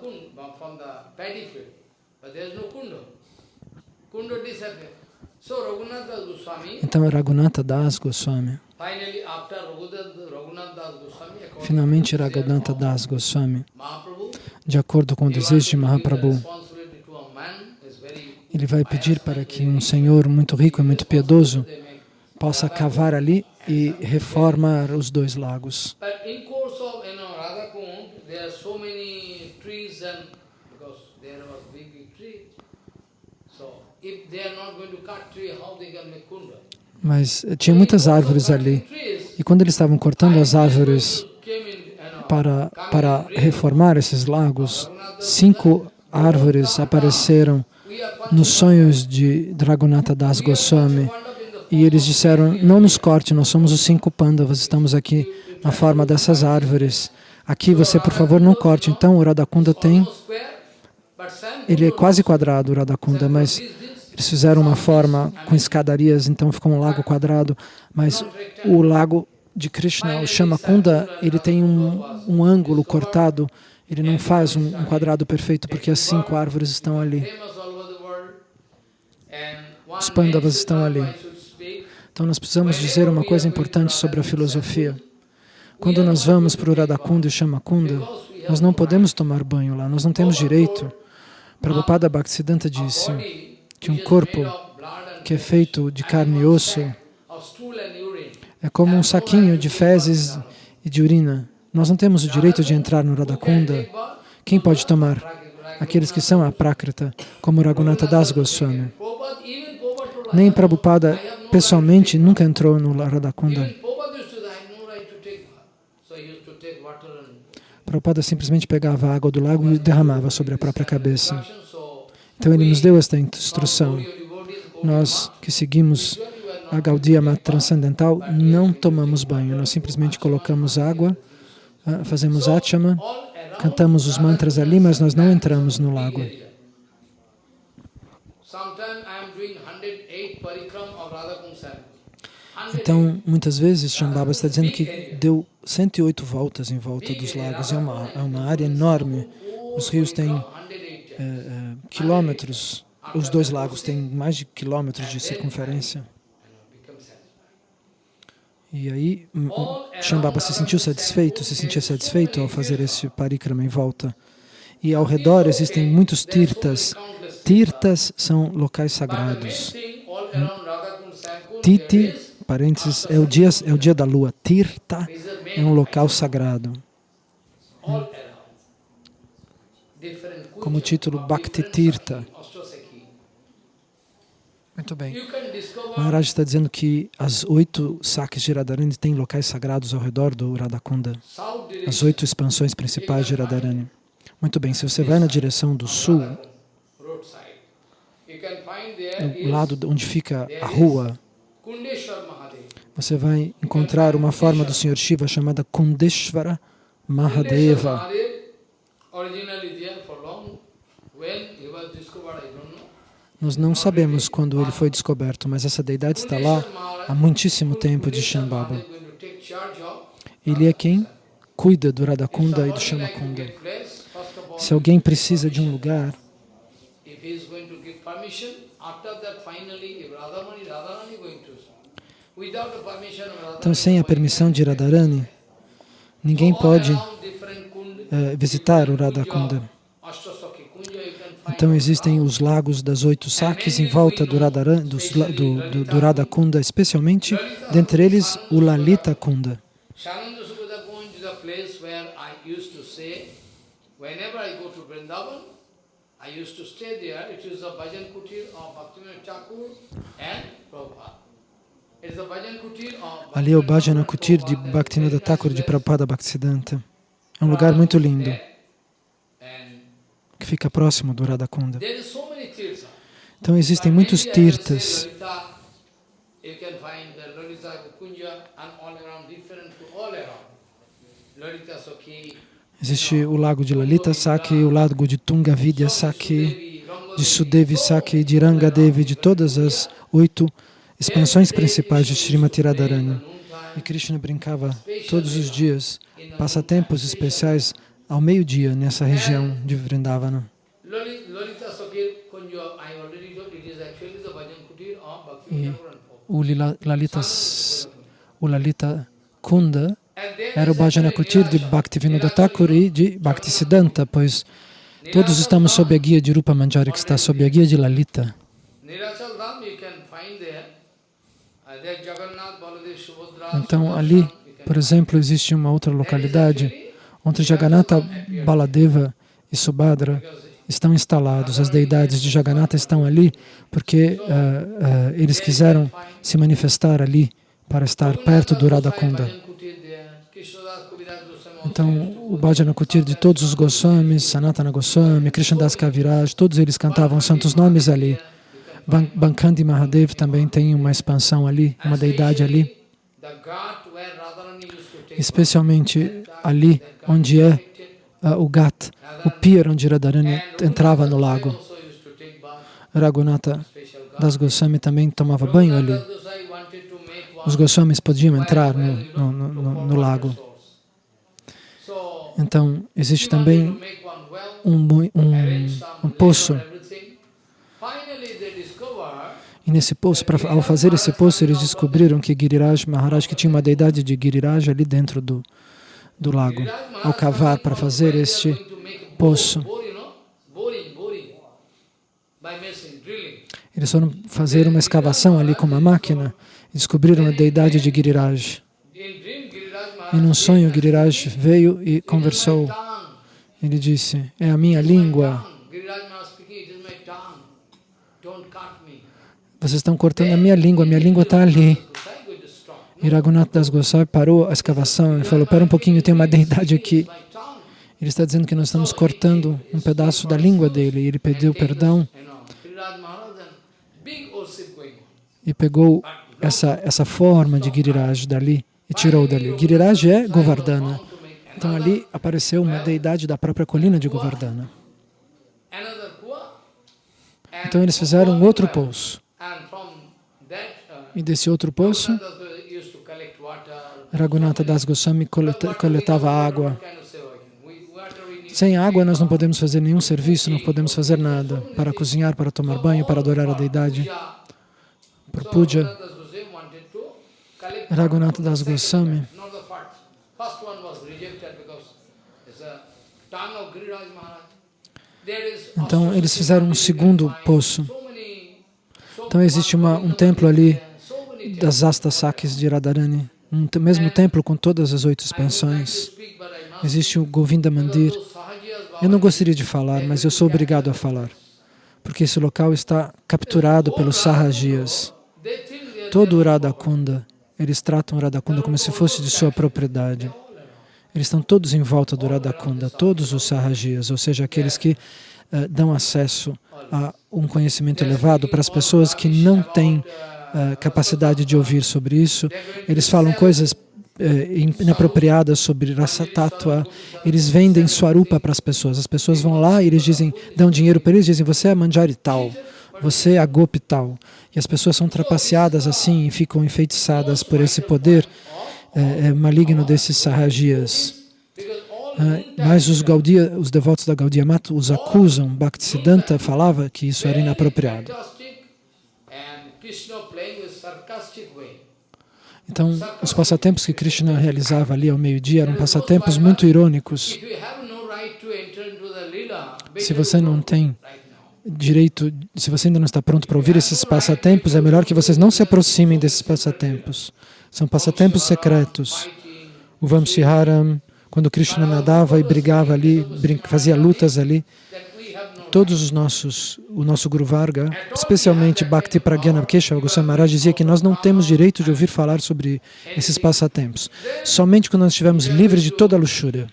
Então é Raghunatha Das Goswami. Finalmente Raghunatha Das Goswami, de acordo com o desejo de Mahaprabhu, ele vai pedir para que um senhor muito rico e muito piedoso possa cavar ali e reformar os dois lagos. Mas tinha muitas árvores ali. E quando eles estavam cortando as árvores para, para reformar esses lagos, cinco árvores apareceram nos sonhos de Dragonata Das Goswami. E eles disseram, não nos corte, nós somos os cinco Pandavas, estamos aqui na forma dessas árvores. Aqui você, por favor, não corte. Então, o Radhakunda tem... Ele é quase quadrado, o Radhakunda, mas eles fizeram uma forma com escadarias, então ficou um lago quadrado, mas o lago de Krishna, o Shamakunda, ele tem um, um ângulo cortado, ele não faz um, um quadrado perfeito, porque as cinco árvores estão ali. Os Pandavas estão ali. Então nós precisamos dizer uma coisa importante sobre a filosofia. Quando nós vamos para o Radhakunda e Shamakunda, nós não podemos tomar banho lá, nós não temos direito. Prabhupada Bhaktisiddhanta disse, que um corpo que é feito de carne e osso é como um saquinho de fezes e de urina. Nós não temos o direito de entrar no Radhakunda. Quem pode tomar? Aqueles que são a Prakrita, como Raghunatha Das Goswami. Nem Prabhupada, pessoalmente, nunca entrou no Radhakunda. Prabhupada simplesmente pegava a água do lago e derramava sobre a própria cabeça. Então ele nos deu esta instrução. Nós que seguimos a Gaudiya Mata Transcendental não tomamos banho, nós simplesmente colocamos água, ah, fazemos achama, cantamos os mantras ali, mas nós não entramos no lago. Então, muitas vezes, Shambhava está dizendo que deu 108 voltas em volta dos lagos, é uma, é uma área enorme. Os rios têm é, é, quilômetros, os dois lagos têm mais de quilômetros de circunferência. E aí Shambhava se sentiu satisfeito, se sentia satisfeito ao fazer esse parikrama em volta. E ao redor existem muitos tirtas. Tirtas são locais sagrados. Titi, parênteses, é o dia, é o dia da lua. Tirta é um local sagrado como título Bhakti Tirtha. Muito bem. Maharaj está dizendo que as oito saques de Radharani têm locais sagrados ao redor do Radhakunda. As oito expansões principais de Radharani. Muito bem, se você vai na direção do sul, no lado onde fica a rua, você vai encontrar uma forma do Senhor Shiva chamada Kundeshvara Mahadeva. Nós não sabemos quando ele foi descoberto, mas essa deidade está lá há muitíssimo tempo de Shambhava. Ele é quem cuida do Radhakunda e do Shamakunda. Se alguém precisa de um lugar, então sem a permissão de Radharani, ninguém pode é, visitar o Radhakunda. Então existem os lagos das oito saques em volta do, Radharan, do, do, do Radha Kunda, especialmente, dentre eles o Lalita Kunda. Ali é o Bhajana Kutir de Bhaktivinoda Thakur de Prabhupada Bhaktisiddhanta. É um lugar muito lindo que fica próximo do Radhakunda. Então existem muitos tirtas. Existe o lago de Lalita Saki, o lago de Tunga Vidya Saki, de Sudevi Saki, de Ranga Devi, de todas as oito expansões principais de Srimati Radharani. E Krishna brincava todos os dias, passatempos especiais ao meio-dia nessa região de Vrindavana. E o Lalita, o Lalita Kunda era o Bhajana Kutir de Bhaktivinoda Thakur e de Bhaktisiddhanta, pois todos estamos sob a guia de Rupa Manjari, que está sob a guia de Lalita. Então, ali, por exemplo, existe uma outra localidade onde Jagannatha, Baladeva e Subhadra estão instalados. As deidades de Jagannatha estão ali porque uh, uh, eles quiseram se manifestar ali para estar perto do Radhakunda. Então, o Bhajana Kutir de todos os Goswamis, Sanatana Goswami, Krishnadas Kaviraj, todos eles cantavam santos nomes ali. Bankandi Mahadev também tem uma expansão ali, uma deidade ali. Especialmente ali onde é uh, o Gat, o pier onde Radharani entrava no lago. Raghunatha das Goswami também tomava banho ali. Os Goswamis podiam entrar no, no, no, no lago. Então, existe também um, um, um poço. E nesse poço, pra, ao fazer esse poço, eles descobriram que Giriraj Maharaj, que tinha uma deidade de Giriraj ali dentro do, do lago. Ao cavar para fazer este poço, eles foram fazer uma escavação ali com uma máquina e descobriram a deidade de Giriraj. E num sonho, Giriraj veio e conversou. Ele disse, é a minha língua. Vocês estão cortando a minha língua, minha língua está ali. E Raghunath Das Goswami parou a escavação e falou, pera um pouquinho, tem uma deidade aqui. Ele está dizendo que nós estamos cortando um pedaço da língua dele. E ele pediu perdão e pegou essa, essa forma de Giriraj dali e tirou dali. Giriraj é Govardhana. Então ali apareceu uma deidade da própria colina de Govardhana. Então eles fizeram outro poço. E desse outro poço, Raghunatha Das Goswami coletava água. Sem água nós não podemos fazer nenhum serviço, não podemos fazer nada. Para cozinhar, para tomar banho, para adorar a deidade. Para puja. Raghunatha Das Goswami. Então, eles fizeram um segundo poço. Então, existe uma, um templo ali das Astasakis de Radharani, um mesmo templo com todas as oito expansões. Existe o Govinda Mandir. Eu não gostaria de falar, mas eu sou obrigado a falar, porque esse local está capturado pelos Sahajias. Todo o Radhakunda eles tratam o Radhakunda como se fosse de sua propriedade. Eles estão todos em volta do Radhakunda, todos os Sahajias, ou seja, aqueles que uh, dão acesso a um conhecimento elevado para as pessoas que não têm uh, capacidade de ouvir sobre isso. Eles falam coisas uh, inapropriadas sobre raça tatua, eles vendem Swarupa para as pessoas. As pessoas vão lá e eles dizem, dão dinheiro para eles, dizem, você é manjari tal você é a gopi tal. E as pessoas são trapaceadas assim e ficam enfeitiçadas por esse poder é, é, maligno desses sarrajias. É, mas os, Gaudia, os devotos da Gaudiya Mata os acusam, Bhaktisiddhanta falava que isso era inapropriado. Então, os passatempos que Krishna realizava ali ao meio-dia eram passatempos muito irônicos. Se você não tem direito, se você ainda não está pronto para ouvir esses passatempos, é melhor que vocês não se aproximem desses passatempos. São passatempos secretos. O Vamshiharam, quando Krishna nadava e brigava ali, fazia lutas ali, todos os nossos, o nosso Guru Varga, especialmente Bhakti Pragyana Keshava Goswami Maharaj dizia que nós não temos direito de ouvir falar sobre esses passatempos. Somente quando nós estivermos livres de toda a luxúria.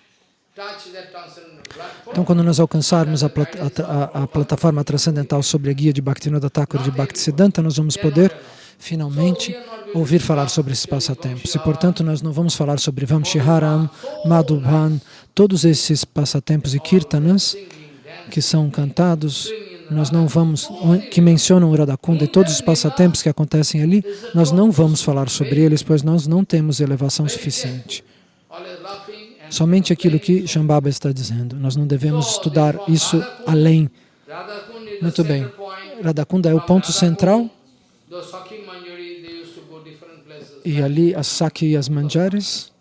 Então, quando nós alcançarmos a, plat a, a, plataforma transcendental sobre a guia de Bhaktivinoda Thakur de Bhaktisiddhanta, nós vamos poder finalmente ouvir falar sobre esses passatempos. E, portanto, nós não vamos falar sobre Vamshiharam, Madhubhan, todos esses passatempos e kirtanas que são cantados, nós não vamos, que mencionam o Radhakunda e todos os passatempos que acontecem ali, nós não vamos falar sobre eles, pois nós não temos elevação suficiente. Somente aquilo que Shambhava está dizendo. Nós não devemos estudar isso além. Muito bem. Radhakunda é o ponto central e ali as Saki e as Manjaris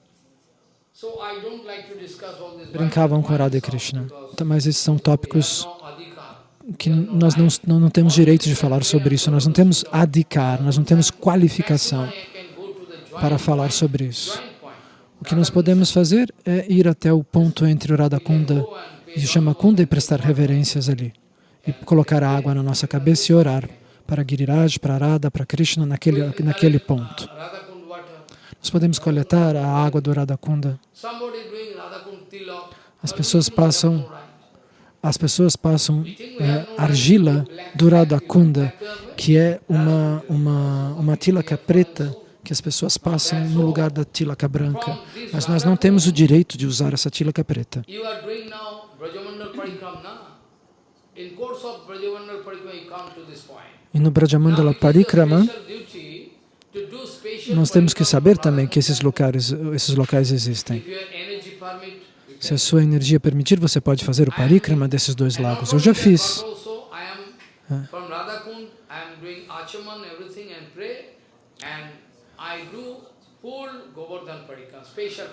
brincavam com Radha Krishna. Mas esses são tópicos que nós não, não, não, temos direito de falar sobre isso, nós não temos adhikar, nós não temos qualificação para falar sobre isso. O que nós podemos fazer é ir até o ponto entre o Radhakunda e o Shamakunda e prestar reverências ali. E colocar a água na nossa cabeça e orar para Giriraj, para Radha, para Krishna naquele, naquele ponto. Nós podemos coletar a água do Radhakunda. As pessoas passam as pessoas passam é, argila do Radhakunda, que é uma, uma, uma tilaka preta que as pessoas passam no lugar da tilaka branca. Mas nós não temos o direito de usar essa tilaka preta. E no Brajamandala Parikrama, nós temos que saber também que esses locais, esses locais existem. Se a sua energia permitir, você pode fazer o parikrama desses dois lagos. Eu já fiz.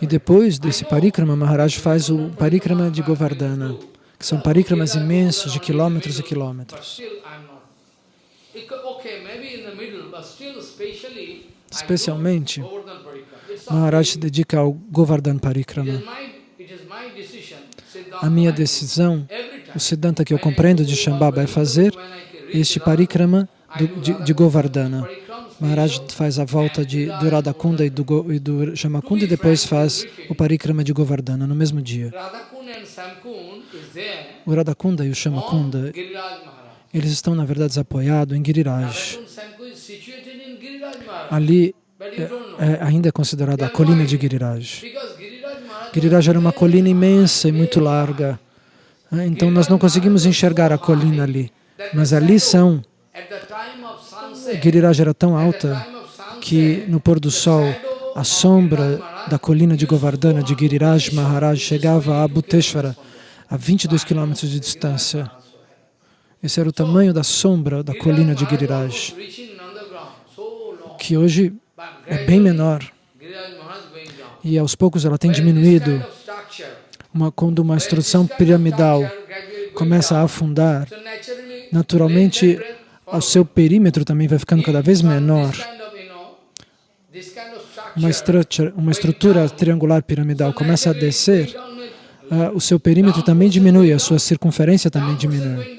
E depois desse parikrama, Maharaj faz o parikrama de Govardhana, que são parikramas imensos de quilômetros e quilômetros. Especialmente, Maharaj se dedica ao Govardhan Parikrama. A minha decisão, o Siddhanta que eu compreendo de Shambhava é fazer este parikrama do, de, de, Govardhana. Maharaj faz a volta de, do Radhakunda e do, e do Shamakunda e depois faz o parikrama de Govardhana no mesmo dia. O Radhakunda e o Shamakunda, eles estão, na verdade, apoiados em Giriraj. Ali é, é, ainda é considerada a colina de Giriraj. Giriraj era uma colina imensa e muito larga. Né? Então nós não conseguimos enxergar a colina ali. Mas ali são. Giriraj era tão alta que no pôr do sol a sombra da colina de Govardhana de Giriraj Maharaj chegava a Bhuteshwara, a 22 quilômetros de distância. Esse era o tamanho da sombra da colina de Giriraj, que hoje é bem menor e aos poucos ela tem diminuído. Uma, quando uma instrução piramidal começa a afundar, naturalmente o seu perímetro também vai ficando cada vez menor. Uma estrutura, uma estrutura triangular piramidal começa a descer, uh, o seu perímetro também diminui, a sua circunferência também diminui.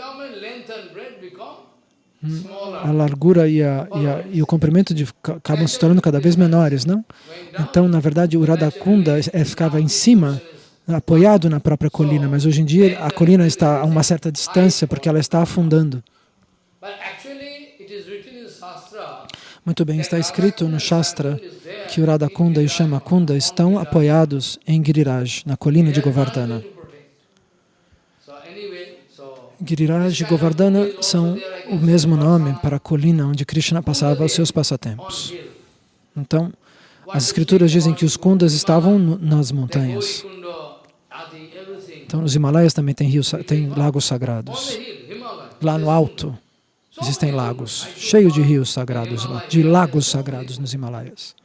A largura e, a, e, a, e, o comprimento de, acabam se tornando cada vez menores, não? Então, na verdade, o Radhakunda é, ficava em cima, apoiado na própria colina, mas hoje em dia a colina está a uma certa distância porque ela está afundando. Muito bem, está escrito no Shastra que o Radhakunda e o Shamakunda estão apoiados em Giriraj, na colina de Govardhana. Giriraj e Govardhana são o mesmo nome para a colina onde Krishna passava os seus passatempos. Então, as escrituras dizem que os kundas estavam nas montanhas. Então, nos Himalaias também tem, rios, tem lagos sagrados. Lá no alto existem lagos, cheios de rios sagrados de lagos sagrados nos Himalaias.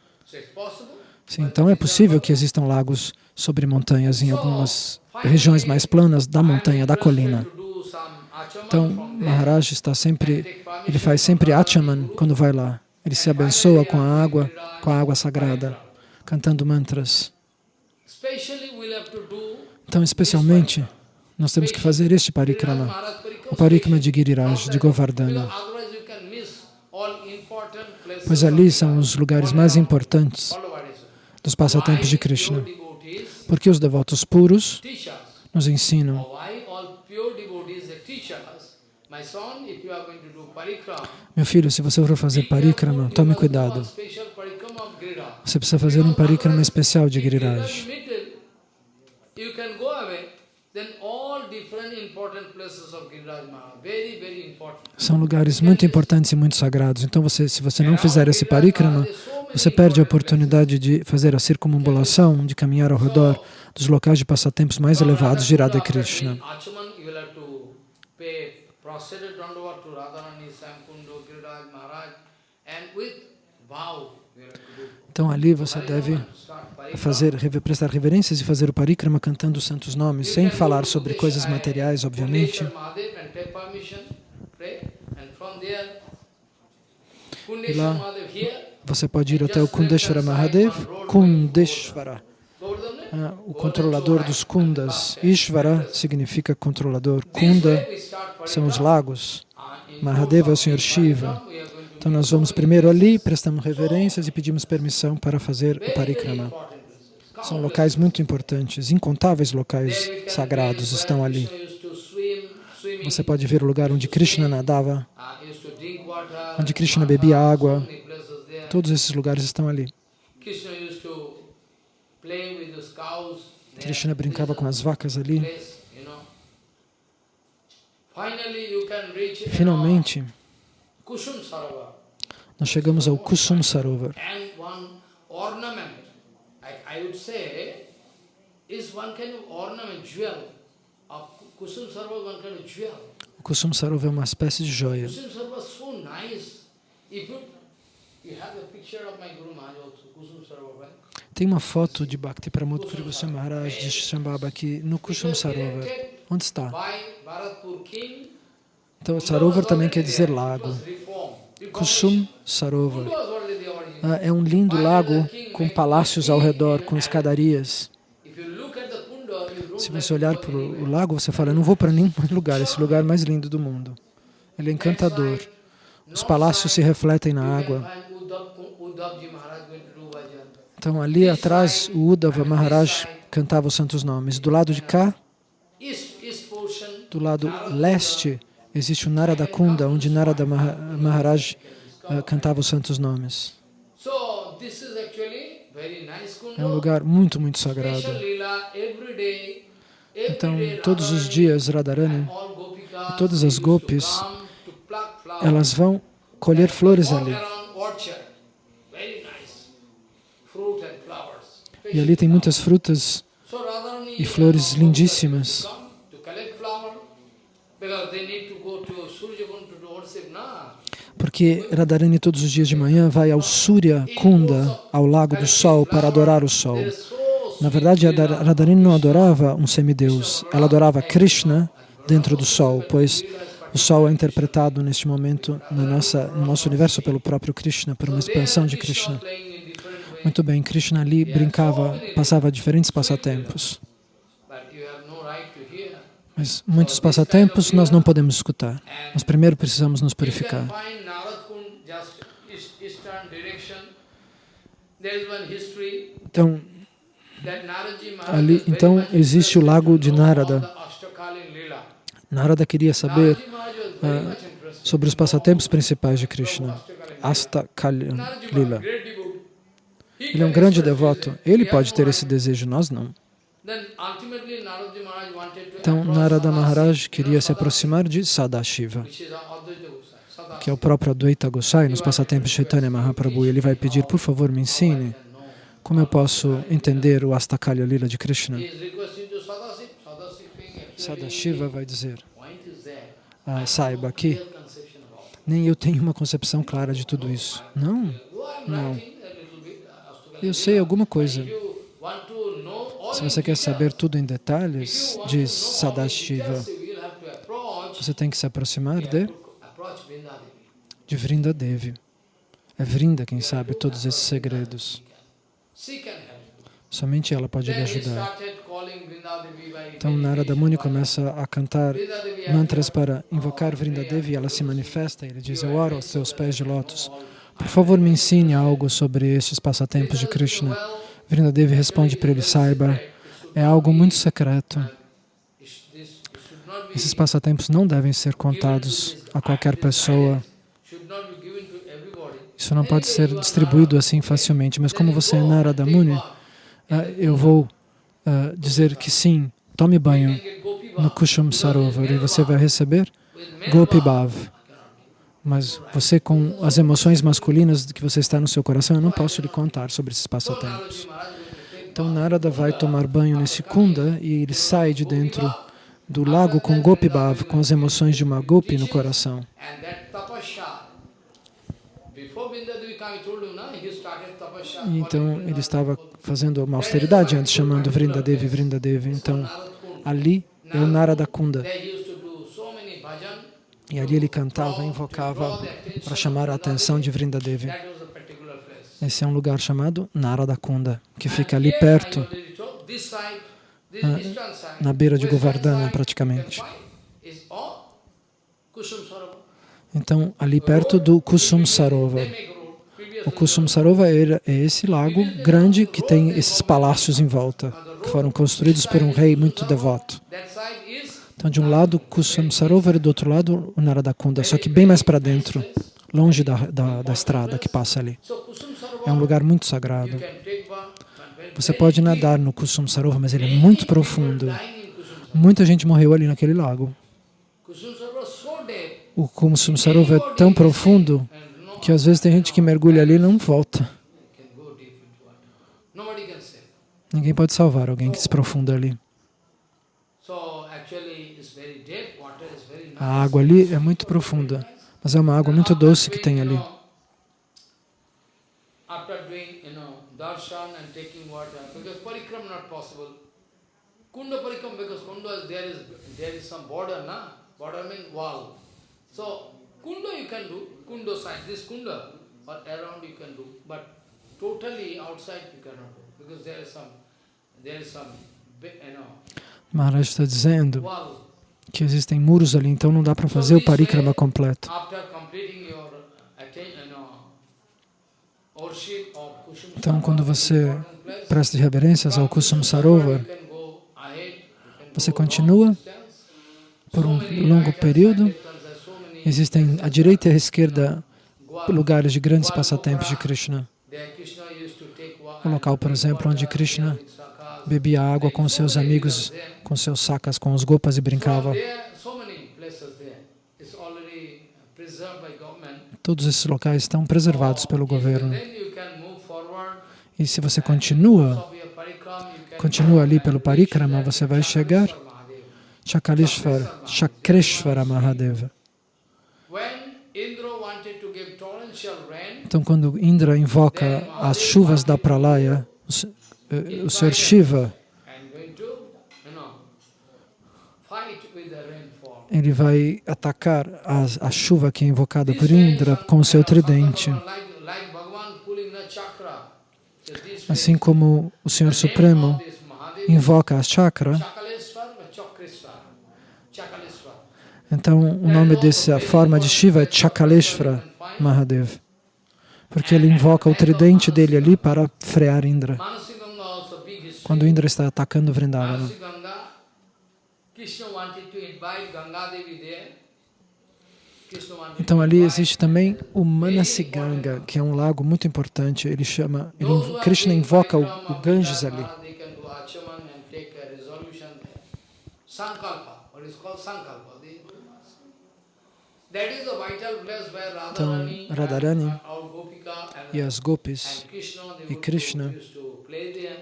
Sim, então é possível que existam lagos sobre montanhas em algumas regiões mais planas da montanha, da colina. Então, Maharaj está sempre, ele faz sempre Achaman quando vai lá. Ele se abençoa com a água, com a água sagrada, cantando mantras. Então, especialmente, nós temos que fazer este parikrama, o parikrama de Giriraj, de Govardhana. Pois ali são os lugares mais importantes dos passatempos de Krishna. Porque os devotos puros nos ensinam Meu filho, se você for fazer parikrama, tome cuidado. Você precisa fazer um parikrama especial de Giriraj. São lugares muito importantes e muito sagrados. Então, você, se você não fizer esse parikrama, você perde a oportunidade de fazer a circunambulação, de caminhar ao redor dos locais de passatempos mais elevados de Radha Krishna. Então ali você deve fazer, prestar reverências e fazer o parikrama cantando os santos nomes, sem falar sobre coisas materiais, obviamente. E lá você pode ir até o Kundeshwara Mahadev, Kundeshwara, ah, o controlador dos kundas. Ishvara significa controlador, Kunda são os lagos, Mahadeva é o Senhor Shiva. Então nós vamos primeiro ali, prestamos reverências e pedimos permissão para fazer o parikrama. São locais muito importantes, incontáveis locais sagrados estão ali. Você pode ver o lugar onde Krishna nadava, onde Krishna bebia água. Todos esses lugares estão ali. Krishna brincava com as vacas ali. Finalmente, nós chegamos ao Kusum Sarovar. O Kusum Sarovar é uma espécie de joia. Tem uma foto de Bhakti Pramod Puri Goswami Maharaj de Shambhava aqui no Kusum Sarovar. Onde está? Então, Sarovar também quer dizer lago. Kusum Sarovar. Ah, é um lindo lago com palácios ao redor, com escadarias. Se você olhar para o lago, você fala, não vou para nenhum lugar, esse lugar é mais lindo do mundo. Ele é encantador. Os palácios se refletem na água. Então, ali atrás, o Uddhava Maharaj cantava os santos nomes. Do lado de cá, do lado leste, existe o Narada Kunda, onde Narada Maharaj uh, cantava os santos nomes. É um lugar muito, muito sagrado. Então, todos os dias, Radharani e todas as gopis, elas vão colher flores ali. E ali tem muitas frutas e flores lindíssimas. Porque Radharani todos os dias de manhã vai ao Surya Kunda, ao lago do sol, para adorar o sol. Na verdade, Radharani não adorava um semideus, ela adorava Krishna dentro do sol, pois o sol é interpretado neste momento no, nosso universo pelo próprio Krishna, por uma expansão de Krishna. Muito bem, Krishna ali brincava, passava diferentes passatempos. Mas muitos passatempos nós não podemos escutar. Nós primeiro precisamos nos purificar. Então, ali, então existe o lago de Narada. Narada queria saber uh, sobre os passatempos principais de Krishna. Asta Kalyan Lila. Ele é um grande devoto. Ele pode ter esse desejo, nós não. Então, Narada Maharaj queria se aproximar de Sadashiva, que é o próprio Advaita Gosai, nos passatempos Chaitanya Mahaprabhu. E ele vai pedir, por favor, me ensine como eu posso entender o Astakalya Lila de Krishna. Sadashiva vai dizer, ah, saiba que nem eu tenho uma concepção clara de tudo isso. Não, não. Eu sei alguma coisa. Se você quer saber tudo em detalhes, diz Sadashiva, você tem que se aproximar de, de Vrindadevi. É Vrinda quem sabe todos esses segredos. Somente ela pode lhe ajudar. Então Narada Muni começa a cantar mantras para invocar Vrindadevi e ela se manifesta. Ele diz, eu oro aos teus pés de lótus. Por favor, me ensine algo sobre estes passatempos de Krishna. Vrindadevi responde para ele, saiba, é algo muito secreto. Esses passatempos não devem ser contados a qualquer pessoa. Isso não pode ser distribuído assim facilmente. Mas como você é Narada Muni, ah, eu vou uh, dizer que sim, tome banho no Kushum Sarovar e você vai receber Gopi Bhav. Mas você, com as emoções masculinas que você está no seu coração, eu não posso lhe contar sobre esses passatempos. Então Narada vai tomar banho nesse kunda e ele sai de dentro do lago com Gopi com as emoções de uma Gopi no coração. Então ele estava fazendo uma austeridade antes, chamando Vrindadevi, Vrindadevi. Então ali é o Narada Kunda. E ali ele cantava, invocava para chamar a atenção de Vrindadevi. Esse é um lugar chamado Narada Kunda, que fica ali perto, na, na beira de Govardhana praticamente. Então, ali perto do Kusum Sarovar. O Kusum Sarovar é esse lago grande que tem esses palácios em volta, que foram construídos por um rei muito devoto. Então, de um lado, Kusum Sarovar e do outro lado, o Naradakunda, só que bem mais para dentro, longe da, da, da estrada que passa ali. É um lugar muito sagrado. Você pode nadar no Kusum Sarovar, mas ele é muito profundo. Muita gente morreu ali naquele lago o Kusum Sarovar é tão profundo que às vezes tem gente que mergulha ali e não volta. Ninguém pode salvar alguém que se profunda ali. A água ali é muito profunda, mas é uma água muito doce que tem ali. Kunda parikram because kunda there is there is some border na border means wall. So, kunda you can do, kunda side, this kunda, or around you can do, but totally outside you cannot do, because there is some, there is some, you know, Maharaj está dizendo que existem muros ali, então não dá para fazer o parikrama completo. Então, quando você presta reverências ao Kusum Sarovar, você continua por um longo período Existem à direita e à esquerda lugares de grandes passatempos de Krishna. Um local, por exemplo, onde Krishna bebia água com seus amigos, com seus sacas, com os gopas e brincava. Todos esses locais estão preservados pelo governo. E se você continua, continua ali pelo parikrama, você vai chegar Chakaleshvara, Chakreshvara Mahadeva. Então, quando Indra invoca as chuvas da Pralaya, o Senhor Shiva, ele vai atacar a, a chuva que é invocada por Indra com o seu tridente. Assim como o Senhor Supremo invoca a chakra, então o nome dessa forma de Shiva é Chakaleshvara Mahadev. Porque ele invoca o tridente dele ali para frear Indra. Quando Indra está atacando Vrindavana. Então ali existe também o Manasiganga, que é um lago muito importante. Ele chama, ele, Krishna invoca o, o Ganges ali. Sankalpa, what is called Sankalpa. Então, Radharani e as gopis e Krishna,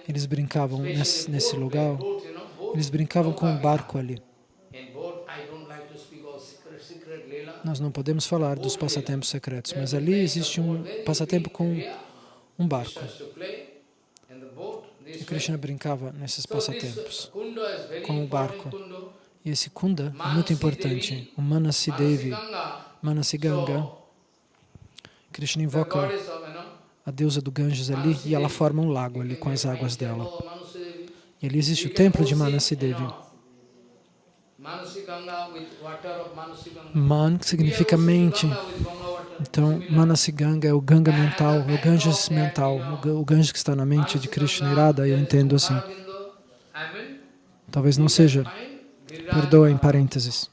eles brincavam nesse, nesse lugar, eles brincavam com um barco ali. Nós não podemos falar dos passatempos secretos, mas ali existe um passatempo com um barco. E Krishna brincava nesses passatempos com o barco. E esse kunda é muito importante, o Manasidevi, Manasiganga. Krishna invoca a deusa do Ganges ali e ela forma um lago ali com as águas dela. E ali existe o templo de Manasidevi. Man significa mente. Então, Manasiganga é o Ganga mental, é o Ganges mental, o Ganges que está na mente de Krishna Irada, eu entendo assim. Talvez não seja Perdoa em parênteses.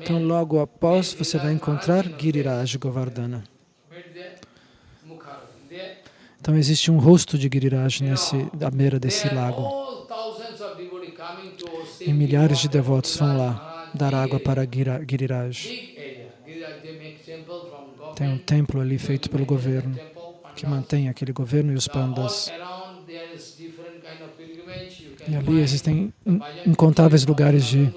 Então, logo após, você vai encontrar Giriraj Govardhana. Então, existe um rosto de Giriraj nesse, à beira desse lago. E milhares de devotos vão lá dar água para Giriraj. Tem um templo ali feito pelo governo, que mantém aquele governo e os pandas. around there is different kind of pilgrimage. You can E ali existem incontáveis lugares de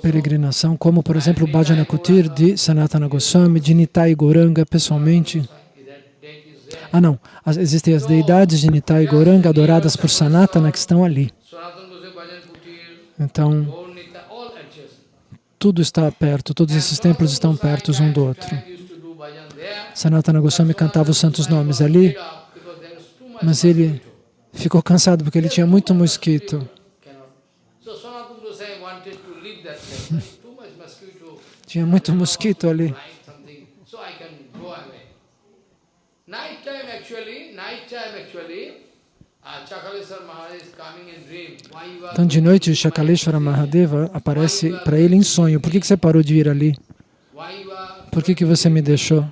peregrinação, como, por exemplo, Bhajana Kutir de Sanatana Goswami, de Nitai Goranga, pessoalmente. Ah, não. Existem as deidades de Nitai Goranga adoradas por Sanatana que estão ali. Então, tudo está perto, todos esses templos estão perto um do outro. Sanatana Goswami cantava os santos nomes ali, mas ele ficou cansado porque ele tinha muito mosquito. Tinha muito mosquito ali. Então, de noite, Shakaleshwara Mahadeva aparece para ele em sonho. Por que, que você parou de ir ali? Por que, que você me deixou?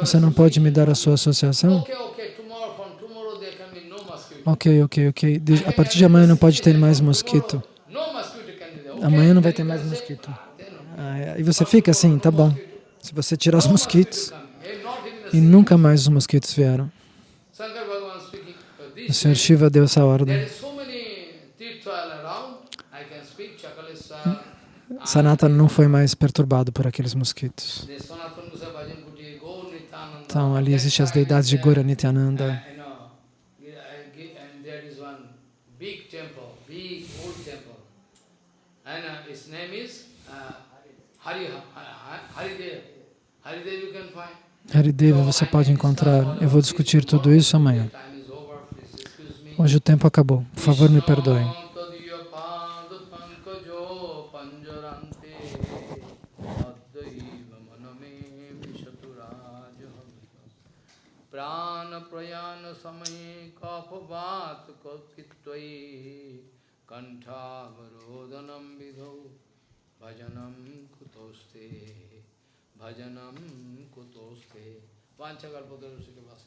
Você não pode me dar a sua associação? Okay, okay, tomorrow from tomorrow there can be no mosquito. Ok, ok, ok. De- a partir de amanhã não pode ter mais mosquito. Amanhã não vai ter mais mosquito. Ah, e você fica assim, tá bom. Se você tirar os mosquitos, e nunca mais os mosquitos vieram. O Sr. Shiva deu essa ordem. Sanatana não foi mais perturbado por aqueles mosquitos. Então ali existem as deidades de. Gora Nityananda. Uh, you know, uh, gi- and there is one big temple, big old temple. And uh, its name is uh, Hari, Hari, Haridev. Haridev you can find. Harideva você pode encontrar. Eu vou discutir tudo isso amanhã. Time is over, please excuse me. Hoje o tempo acabou. Por favor, me perdoem. प्राण प्रयाण समय कपवात कित्वयि कंठावरोदनम विधौ भजनम कुतोस्ते भजनम कुतोस्ते। वांछा कल्पतरुषि के पास।